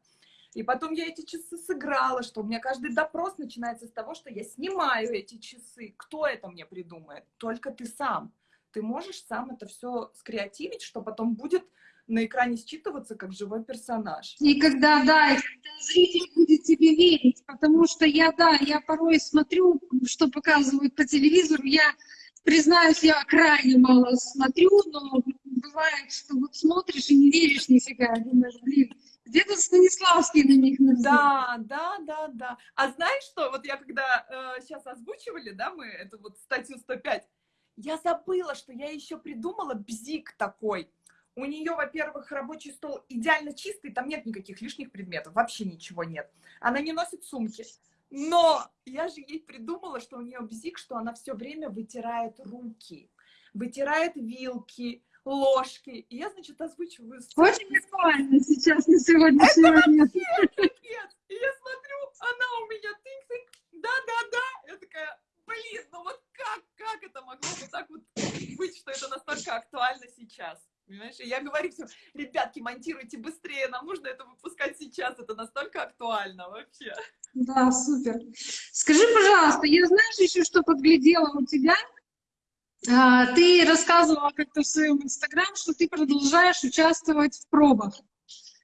И потом я эти часы сыграла, что у меня каждый допрос начинается с того, что я снимаю эти часы. Кто это мне придумает? Только ты сам. Ты можешь сам это все скреативить, что потом будет на экране считываться как живой персонаж. И когда, да, и когда зритель будет тебе верить, потому что я, да, я порой смотрю, что показывают по телевизору, я признаюсь, я крайне мало смотрю, но бывает, что вот смотришь и не веришь нифига, думаешь, блин, где-то Станиславский на них написал. Да, да, да, да. А знаешь что, вот я когда э, сейчас озвучивали, да, мы эту вот статью 105, я забыла, что я еще придумала бзик такой. У нее, во-первых, рабочий стол идеально чистый, там нет никаких лишних предметов, вообще ничего нет. Она не носит сумки. Но я же ей придумала, что у нее бзик, что она все время вытирает руки, вытирает вилки, ложки. И я, значит, озвучиваю сцену. Очень актуально сейчас на сегодняшний Это момент. Вообще, И я смотрю, она у меня тынк-тынк, да-да-да. Я такая, блин, ну вот как, как это могло вот так вот быть, что это настолько актуально сейчас? Понимаешь? И я говорю всем, ребятки, монтируйте быстрее, нам нужно это выпускать сейчас, это настолько актуально вообще. Да, супер. Скажи, пожалуйста, я знаешь еще, что подглядела у тебя? А, ты рассказывала как-то в своем инстаграм, что ты продолжаешь участвовать в пробах.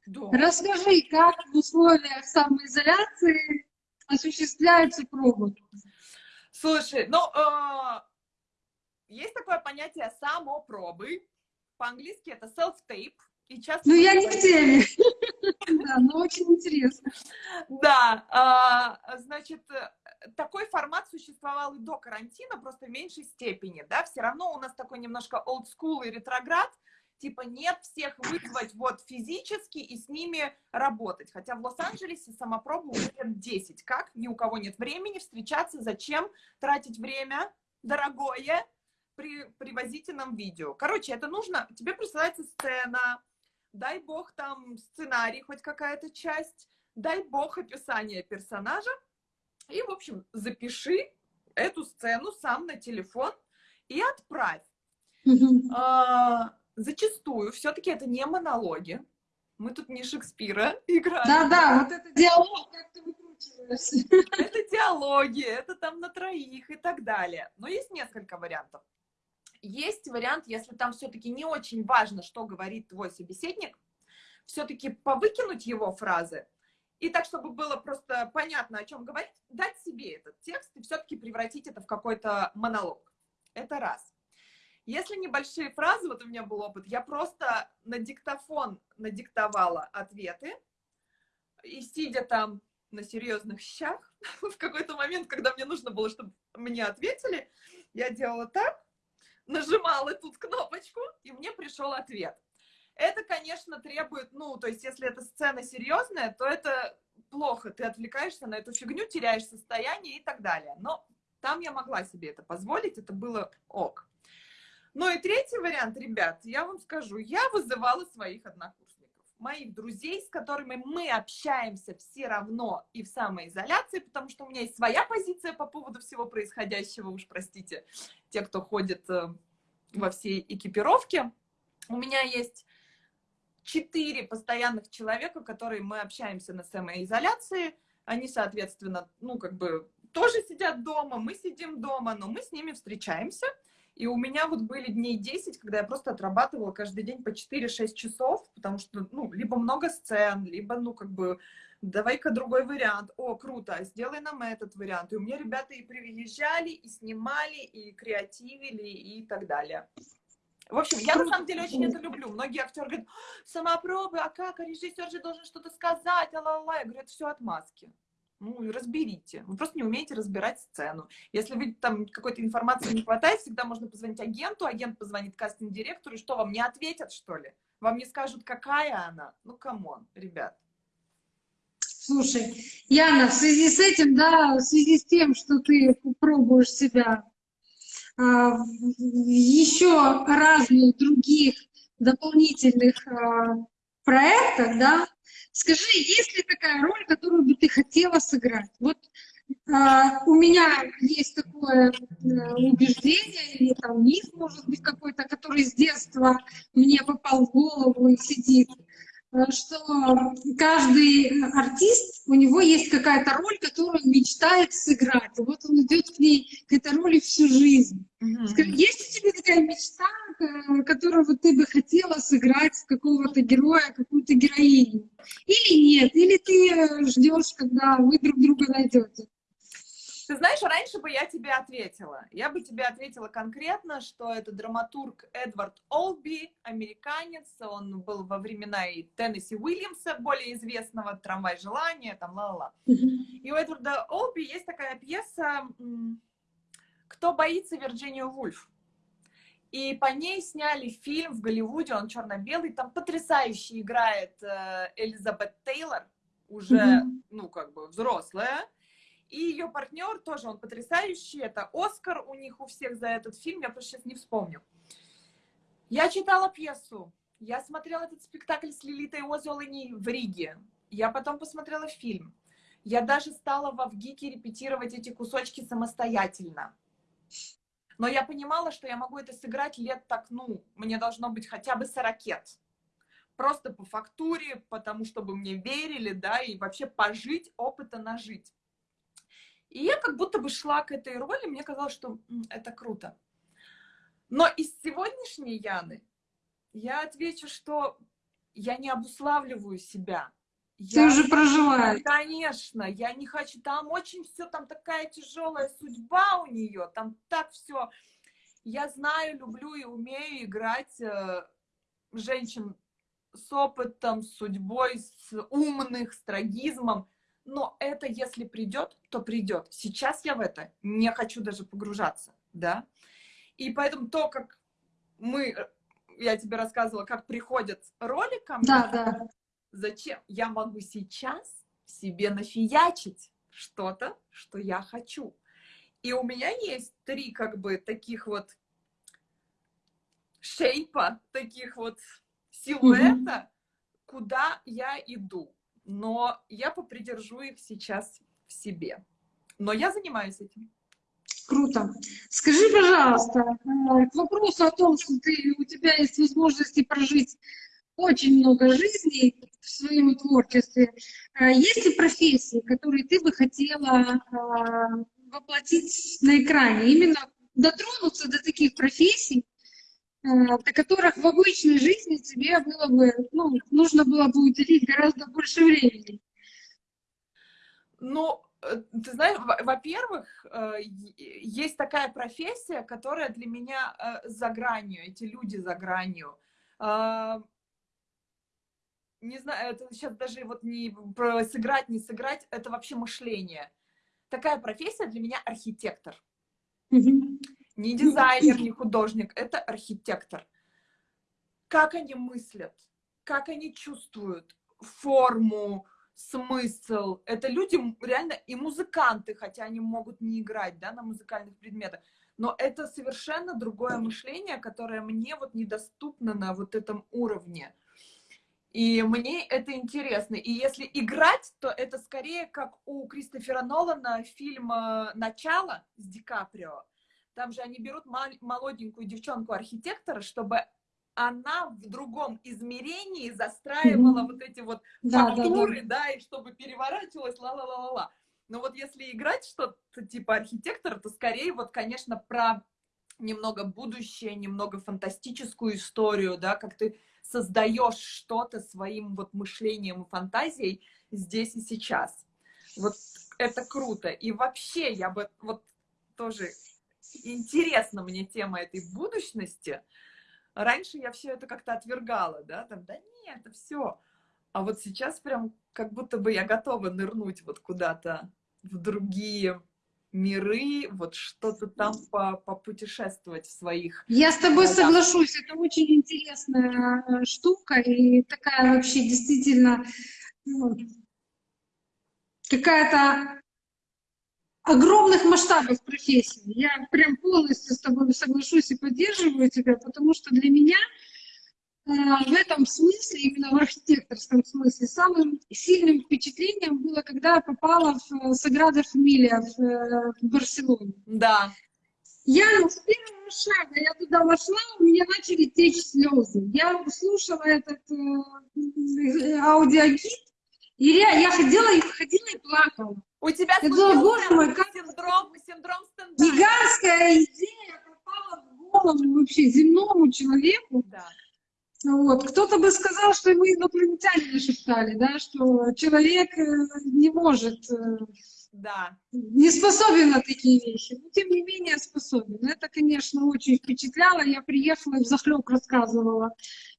Да. Расскажи, как в условиях самоизоляции осуществляются пробы? Слушай, ну, э, есть такое понятие самопробы. По-английски это self-tape. И часто ну, я не в теме. Да, но очень интересно. Да, а, значит, такой формат существовал и до карантина, просто в меньшей степени, да, все равно у нас такой немножко school и ретроград, типа нет всех вызвать вот физически и с ними работать. Хотя в Лос-Анджелесе самопробу уже лет 10. Как? Ни у кого нет времени встречаться. Зачем тратить время дорогое? При, привозите нам видео. Короче, это нужно, тебе присылается сцена, дай бог там сценарий, хоть какая-то часть, дай бог описание персонажа, и, в общем, запиши эту сцену сам на телефон и отправь. А, зачастую все-таки это не монологи. Мы тут не Шекспира играем. Да-да, вот это диалог, как ты выкручиваешься. Это диалоги, это там на троих и так далее. Но есть несколько вариантов. Есть вариант, если там все-таки не очень важно, что говорит твой собеседник, все-таки повыкинуть его фразы, и так, чтобы было просто понятно, о чем говорить, дать себе этот текст и все-таки превратить это в какой-то монолог. Это раз. Если небольшие фразы, вот у меня был опыт, я просто на диктофон надиктовала ответы, и сидя там на серьезных щах, в какой-то момент, когда мне нужно было, чтобы мне ответили, я делала так, нажимала тут кнопочку, и мне пришел ответ. Это, конечно, требует, ну, то есть, если эта сцена серьезная, то это плохо, ты отвлекаешься на эту фигню, теряешь состояние и так далее. Но там я могла себе это позволить, это было ок. Ну и третий вариант, ребят, я вам скажу, я вызывала своих однокурсников, моих друзей, с которыми мы общаемся все равно и в самоизоляции, потому что у меня есть своя позиция по поводу всего происходящего, уж простите, те, кто ходит э, во всей экипировке. У меня есть четыре постоянных человека, которые мы общаемся на самоизоляции. Они, соответственно, ну, как бы тоже сидят дома, мы сидим дома, но мы с ними встречаемся. И у меня вот были дней 10, когда я просто отрабатывала каждый день по 4-6 часов, потому что, ну, либо много сцен, либо, ну, как бы, давай-ка другой вариант. О, круто, сделай нам этот вариант. И у меня ребята и приезжали, и снимали, и креативили, и так далее. В общем, я на самом деле очень это люблю. Многие актеры говорят, самопробы, а как, а режиссер же должен что-то сказать, а ла ла Я говорю, это все отмазки. Ну, разберите. Вы просто не умеете разбирать сцену. Если вы там какой-то информации не хватает, всегда можно позвонить агенту, агент позвонит кастинг-директору, и что, вам не ответят, что ли? Вам не скажут, какая она? Ну, come on, ребят. Слушай, Яна, в связи с этим, да, в связи с тем, что ты пробуешь себя а, еще разных других дополнительных а, проектах, да, скажи, есть ли такая роль, которую бы ты хотела сыграть? Вот а, у меня есть такое э, убеждение, или там миф, может быть, какой-то, который с детства мне попал в голову и сидит. Э, что каждый артист, у него есть какая-то роль, которую он мечтает сыграть. И вот он идет к ней, к этой роли всю жизнь. Скажи, есть у тебя такая мечта, э, которую ты бы хотела сыграть какого-то героя, какую-то героиню? Или нет? Или ты э, ждешь, когда вы друг друга найдете? Ты знаешь, раньше бы я тебе ответила. Я бы тебе ответила конкретно, что это драматург Эдвард Олби, американец. Он был во времена и Теннесси Уильямса, более известного, «Трамвай желания», там ла-ла-ла. И у Эдварда Олби есть такая пьеса «Кто боится Вирджинию Вульф?» И по ней сняли фильм в Голливуде, он черно-белый, там потрясающе играет э, Элизабет Тейлор, уже, mm-hmm. ну, как бы взрослая, и ее партнер тоже, он потрясающий. Это Оскар у них у всех за этот фильм. Я просто сейчас не вспомню. Я читала пьесу. Я смотрела этот спектакль с Лилитой Озолыней в Риге. Я потом посмотрела фильм. Я даже стала в Авгике репетировать эти кусочки самостоятельно. Но я понимала, что я могу это сыграть лет так, ну, мне должно быть хотя бы 40 Просто по фактуре, потому чтобы мне верили, да, и вообще пожить, опыта нажить. И я как будто бы шла к этой роли, мне казалось, что это круто. Но из сегодняшней Яны я отвечу, что я не обуславливаю себя. Ты я, уже проживаешь. Конечно, я не хочу. Там очень все, там такая тяжелая судьба у нее, там так все. Я знаю, люблю и умею играть э, женщин с опытом, с судьбой, с умных, с трагизмом но это если придет, то придет. Сейчас я в это не хочу даже погружаться, да. И поэтому то, как мы, э, я тебе рассказывала, как приходят роли ко мне, да, да. зачем я могу сейчас себе нафиячить что-то, что я хочу. И у меня есть три как бы таких вот шейпа, таких вот силуэта, mm-hmm. куда я иду но я попридержу их сейчас в себе. Но я занимаюсь этим. Круто. Скажи, пожалуйста, э, к вопросу о том, что ты, у тебя есть возможности прожить очень много жизней, в своем творчестве. А есть ли профессии, которые ты бы хотела а, воплотить на экране? Именно дотронуться до таких профессий, до которых в обычной жизни тебе было бы, ну, нужно было бы уделить гораздо больше времени. Ну, э, ты знаешь, во-первых, э, есть такая профессия, которая для меня э, за гранью, эти люди за гранью. А, не знаю, это сейчас даже вот не про сыграть, не сыграть, это вообще мышление. Такая профессия для меня архитектор. Не дизайнер, не художник, это архитектор. Как они мыслят, как они чувствуют форму, смысл. Это люди реально и музыканты, хотя они могут не играть да, на музыкальных предметах. Но это совершенно другое мышление, которое мне вот недоступно на вот этом уровне. И мне это интересно. И если играть, то это скорее как у Кристофера Нолана фильм «Начало» с Ди Каприо. Там же они берут молоденькую девчонку-архитектора, чтобы она в другом измерении застраивала mm-hmm. вот эти вот да, фактуры, да, да. да, и чтобы переворачивалась, ла-ла-ла-ла-ла. Но вот если играть что-то типа архитектора, то скорее вот, конечно, про немного будущее, немного фантастическую историю, да, как ты создаешь что-то своим вот мышлением и фантазией здесь и сейчас. Вот это круто. И вообще я бы вот тоже интересна мне тема этой будущности. Раньше я все это как-то отвергала, да, там, да нет, это все. А вот сейчас прям как будто бы я готова нырнуть вот куда-то в другие миры, вот что-то там по попутешествовать в своих. Я с тобой городах. соглашусь, это очень интересная э, штука и такая вообще действительно ну, какая-то огромных масштабов профессии. Я прям полностью с тобой соглашусь и поддерживаю тебя, потому что для меня а, в этом смысле, именно в архитекторском смысле, самым сильным впечатлением было, когда я попала в Саграда Фамилия в, э, в Барселоне. Да. Я с первого шага, я туда вошла, у меня начали течь слезы. Я слушала этот э, аудиогид, и я, я ходила и ходила и плакала. У тебя я думала, боже мой, как синдром, синдром стендапа. Гигантская идея попала в голову вообще земному человеку. Да вот. Кто-то бы сказал, что мы инопланетяне нашептали, да, что человек э, не может, э, да. не способен на такие вещи, но тем не менее способен. Это, конечно, очень впечатляло. Я приехала и в захлеб рассказывала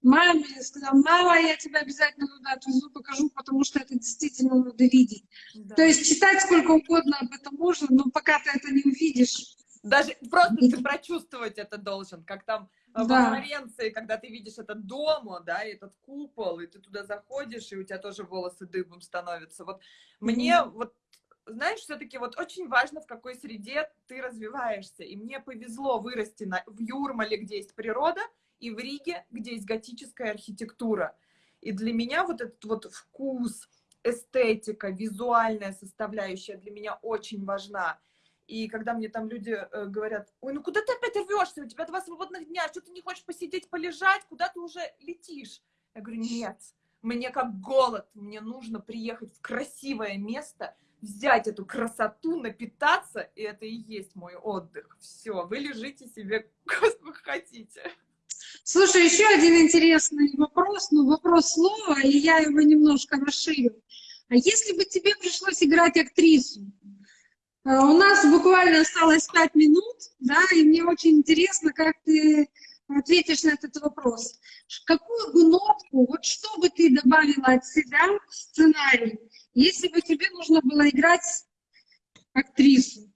маме, сказала, мама, я тебя обязательно туда отвезу, покажу, потому что это действительно надо видеть. Да. То есть читать сколько угодно об этом можно, но пока ты это не увидишь, даже просто ты прочувствовать это должен, как там да. в Флоренции, когда ты видишь этот дом, да, и этот купол, и ты туда заходишь, и у тебя тоже волосы дыбом становятся. Вот мне mm -hmm. вот знаешь, все-таки вот очень важно, в какой среде ты развиваешься. И мне повезло вырасти на, в Юрмале, где есть природа, и в Риге, где есть готическая архитектура. И для меня вот этот вот вкус, эстетика, визуальная составляющая для меня очень важна. И когда мне там люди э, говорят, ой, ну куда ты опять рвешься, у тебя два свободных дня, что ты не хочешь посидеть, полежать, куда ты уже летишь? Я говорю, нет, мне как голод, мне нужно приехать в красивое место, взять эту красоту, напитаться, и это и есть мой отдых. Все, вы лежите себе, сколько хотите. Слушай, еще один интересный вопрос, ну вопрос слова, и я его немножко расширю. А если бы тебе пришлось играть актрису, Э, у нас буквально осталось пять минут, да, и мне очень интересно, как ты ответишь на этот вопрос. Какую бы нотку, вот что бы ты добавила от себя в сценарий, если бы тебе нужно было играть актрису?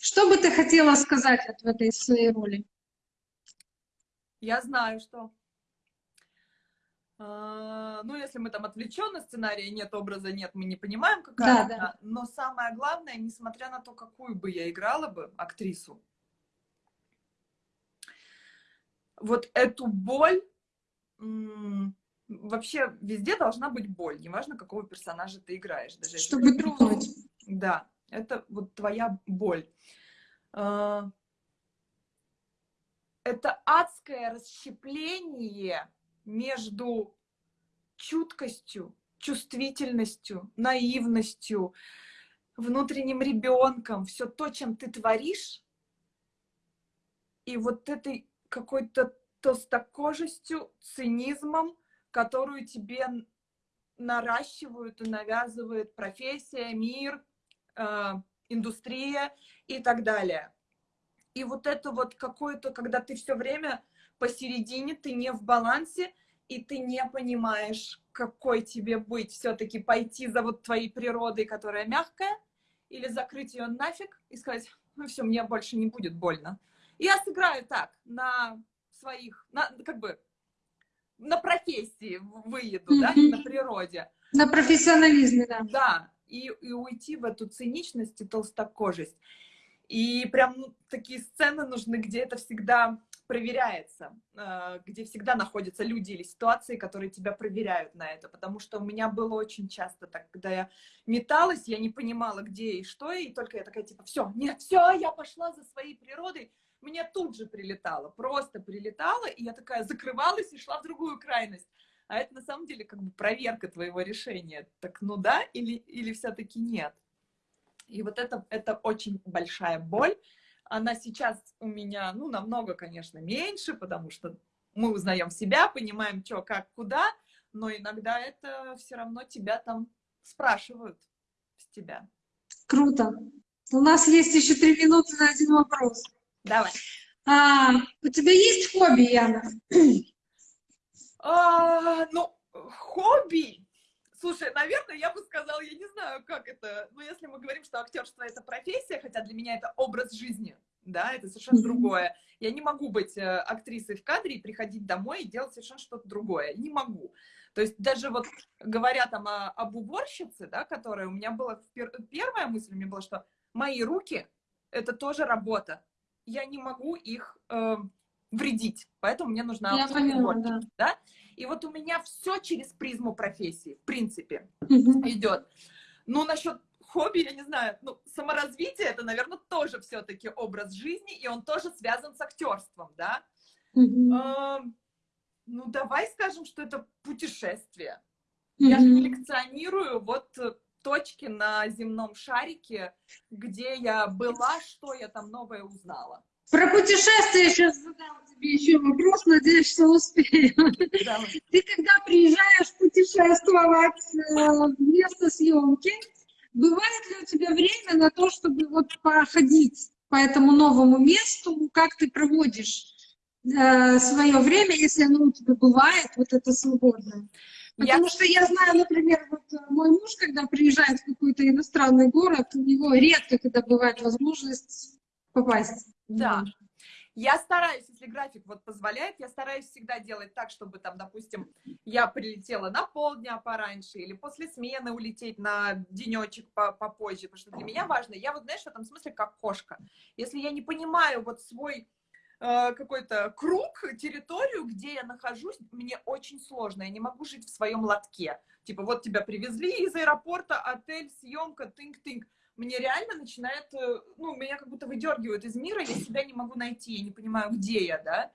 Что бы ты хотела сказать вот в этой своей роли? Я знаю, что а, ну, если мы там отвлечены, сценария нет, образа нет, мы не понимаем, какая да, она. Да. Но самое главное, несмотря на то, какую бы я играла бы актрису, вот эту боль, вообще везде должна быть боль, неважно, какого персонажа ты играешь. Даже Чтобы трогать. Да, это вот твоя боль. А, это адское расщепление между чуткостью, чувствительностью, наивностью, внутренним ребенком, все то, чем ты творишь, и вот этой какой-то толстокожестью, цинизмом, которую тебе наращивают и навязывает профессия, мир, э, индустрия и так далее. И вот это вот какое-то, когда ты все время посередине, ты не в балансе, и ты не понимаешь, какой тебе быть, все-таки пойти за вот твоей природой, которая мягкая, или закрыть ее нафиг и сказать, ну все, мне больше не будет больно. Я сыграю так, на своих, на, как бы, на профессии выеду, mm-hmm. да, не на природе. На профессионализме, да. Да, и, и уйти в эту циничность и толстокожесть. И прям ну, такие сцены нужны, где это всегда проверяется, э, где всегда находятся люди или ситуации, которые тебя проверяют на это. Потому что у меня было очень часто так, когда я металась, я не понимала, где и что, и только я такая, типа, все, нет, все, я пошла за своей природой, мне тут же прилетало, просто прилетало, и я такая закрывалась и шла в другую крайность. А это на самом деле как бы проверка твоего решения. Так ну да или, или все-таки нет? И вот это, это очень большая боль. Она сейчас у меня, ну, намного, конечно, меньше, потому что мы узнаем себя, понимаем, что, как, куда, но иногда это все равно тебя там спрашивают с тебя. Круто. У нас есть еще три минуты на один вопрос. Давай. А, у тебя есть хобби, Яна? А, ну, хобби. Слушай, наверное, я бы сказала, я не знаю, как это, но если мы говорим, что актерство это профессия, хотя для меня это образ жизни, да, это совершенно другое. Я не могу быть э, актрисой в кадре и приходить домой и делать совершенно что-то другое. Не могу. То есть даже вот говоря там о, об уборщице, да, которая у меня была, пер, первая мысль у меня была, что мои руки — это тоже работа я не могу их э, вредить, поэтому мне нужна я поняла, да. да? И вот у меня все через призму профессии, в принципе, угу. идет. Ну, насчет хобби, я не знаю, ну, саморазвитие, это, наверное, тоже все-таки образ жизни, и он тоже связан с актерством, да? Угу. Э, ну, давай скажем, что это путешествие. Я же коллекционирую вот точки на земном шарике, где я была, что я там новое узнала. Про путешествие сейчас задам тебе еще вопрос, надеюсь, что успею. Да. Ты когда приезжаешь путешествовать э, в место съемки, бывает ли у тебя время на то, чтобы вот походить по этому новому месту, как ты проводишь э, свое время, если оно у тебя бывает, вот это свободное? Потому я... что я знаю, например, вот э, мой муж, когда приезжает в какой-то иностранный город, у него редко когда бывает возможность попасть. Да. Я стараюсь, если график вот позволяет, я стараюсь всегда делать так, чтобы там, допустим, я прилетела на полдня пораньше или после смены улететь на денечек попозже, потому что для меня важно, я вот, знаешь, в этом смысле как кошка. Если я не понимаю вот свой какой-то круг, территорию, где я нахожусь, мне очень сложно. Я не могу жить в своем лотке. Типа, вот тебя привезли из аэропорта, отель, съемка, тынк-тынк. Мне реально начинает, э, ну, меня как будто выдергивают из мира, я себя не могу найти, я не понимаю, где я, да.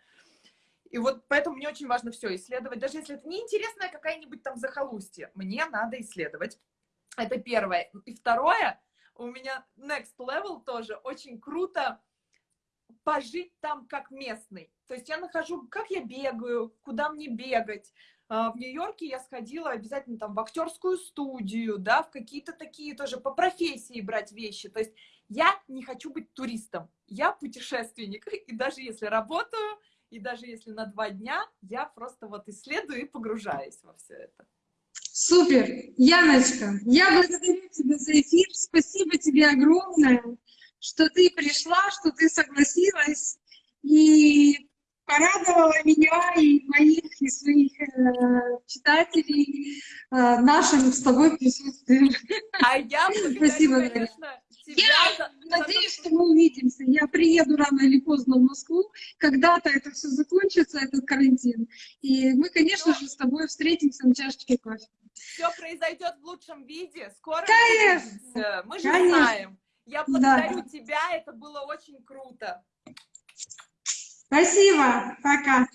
И вот поэтому мне очень важно все исследовать. Даже если это неинтересная какая-нибудь там захолустье, мне надо исследовать. Это первое. И второе, у меня next level тоже очень круто пожить там как местный. То есть я нахожу, как я бегаю, куда мне бегать. А, в Нью-Йорке я сходила обязательно там в актерскую студию, да, в какие-то такие тоже по профессии брать вещи. То есть я не хочу быть туристом, я путешественник. И даже если работаю, и даже если на два дня, я просто вот исследую и погружаюсь во все это. Супер! Яночка, я благодарю тебя за эфир. Спасибо тебе огромное что ты пришла, что ты согласилась и порадовала меня и моих, и своих э, читателей э, нашим с тобой присутствием. А я Спасибо, конечно, тебя я за... надеюсь, что мы увидимся. Я приеду рано или поздно в Москву. Когда-то это все закончится, этот карантин. И мы, конечно Но... же, с тобой встретимся на чашечке кофе. Все произойдет в лучшем виде. Скоро конечно. мы же конечно. знаем. Я благодарю да. тебя, это было очень круто. Спасибо, пока.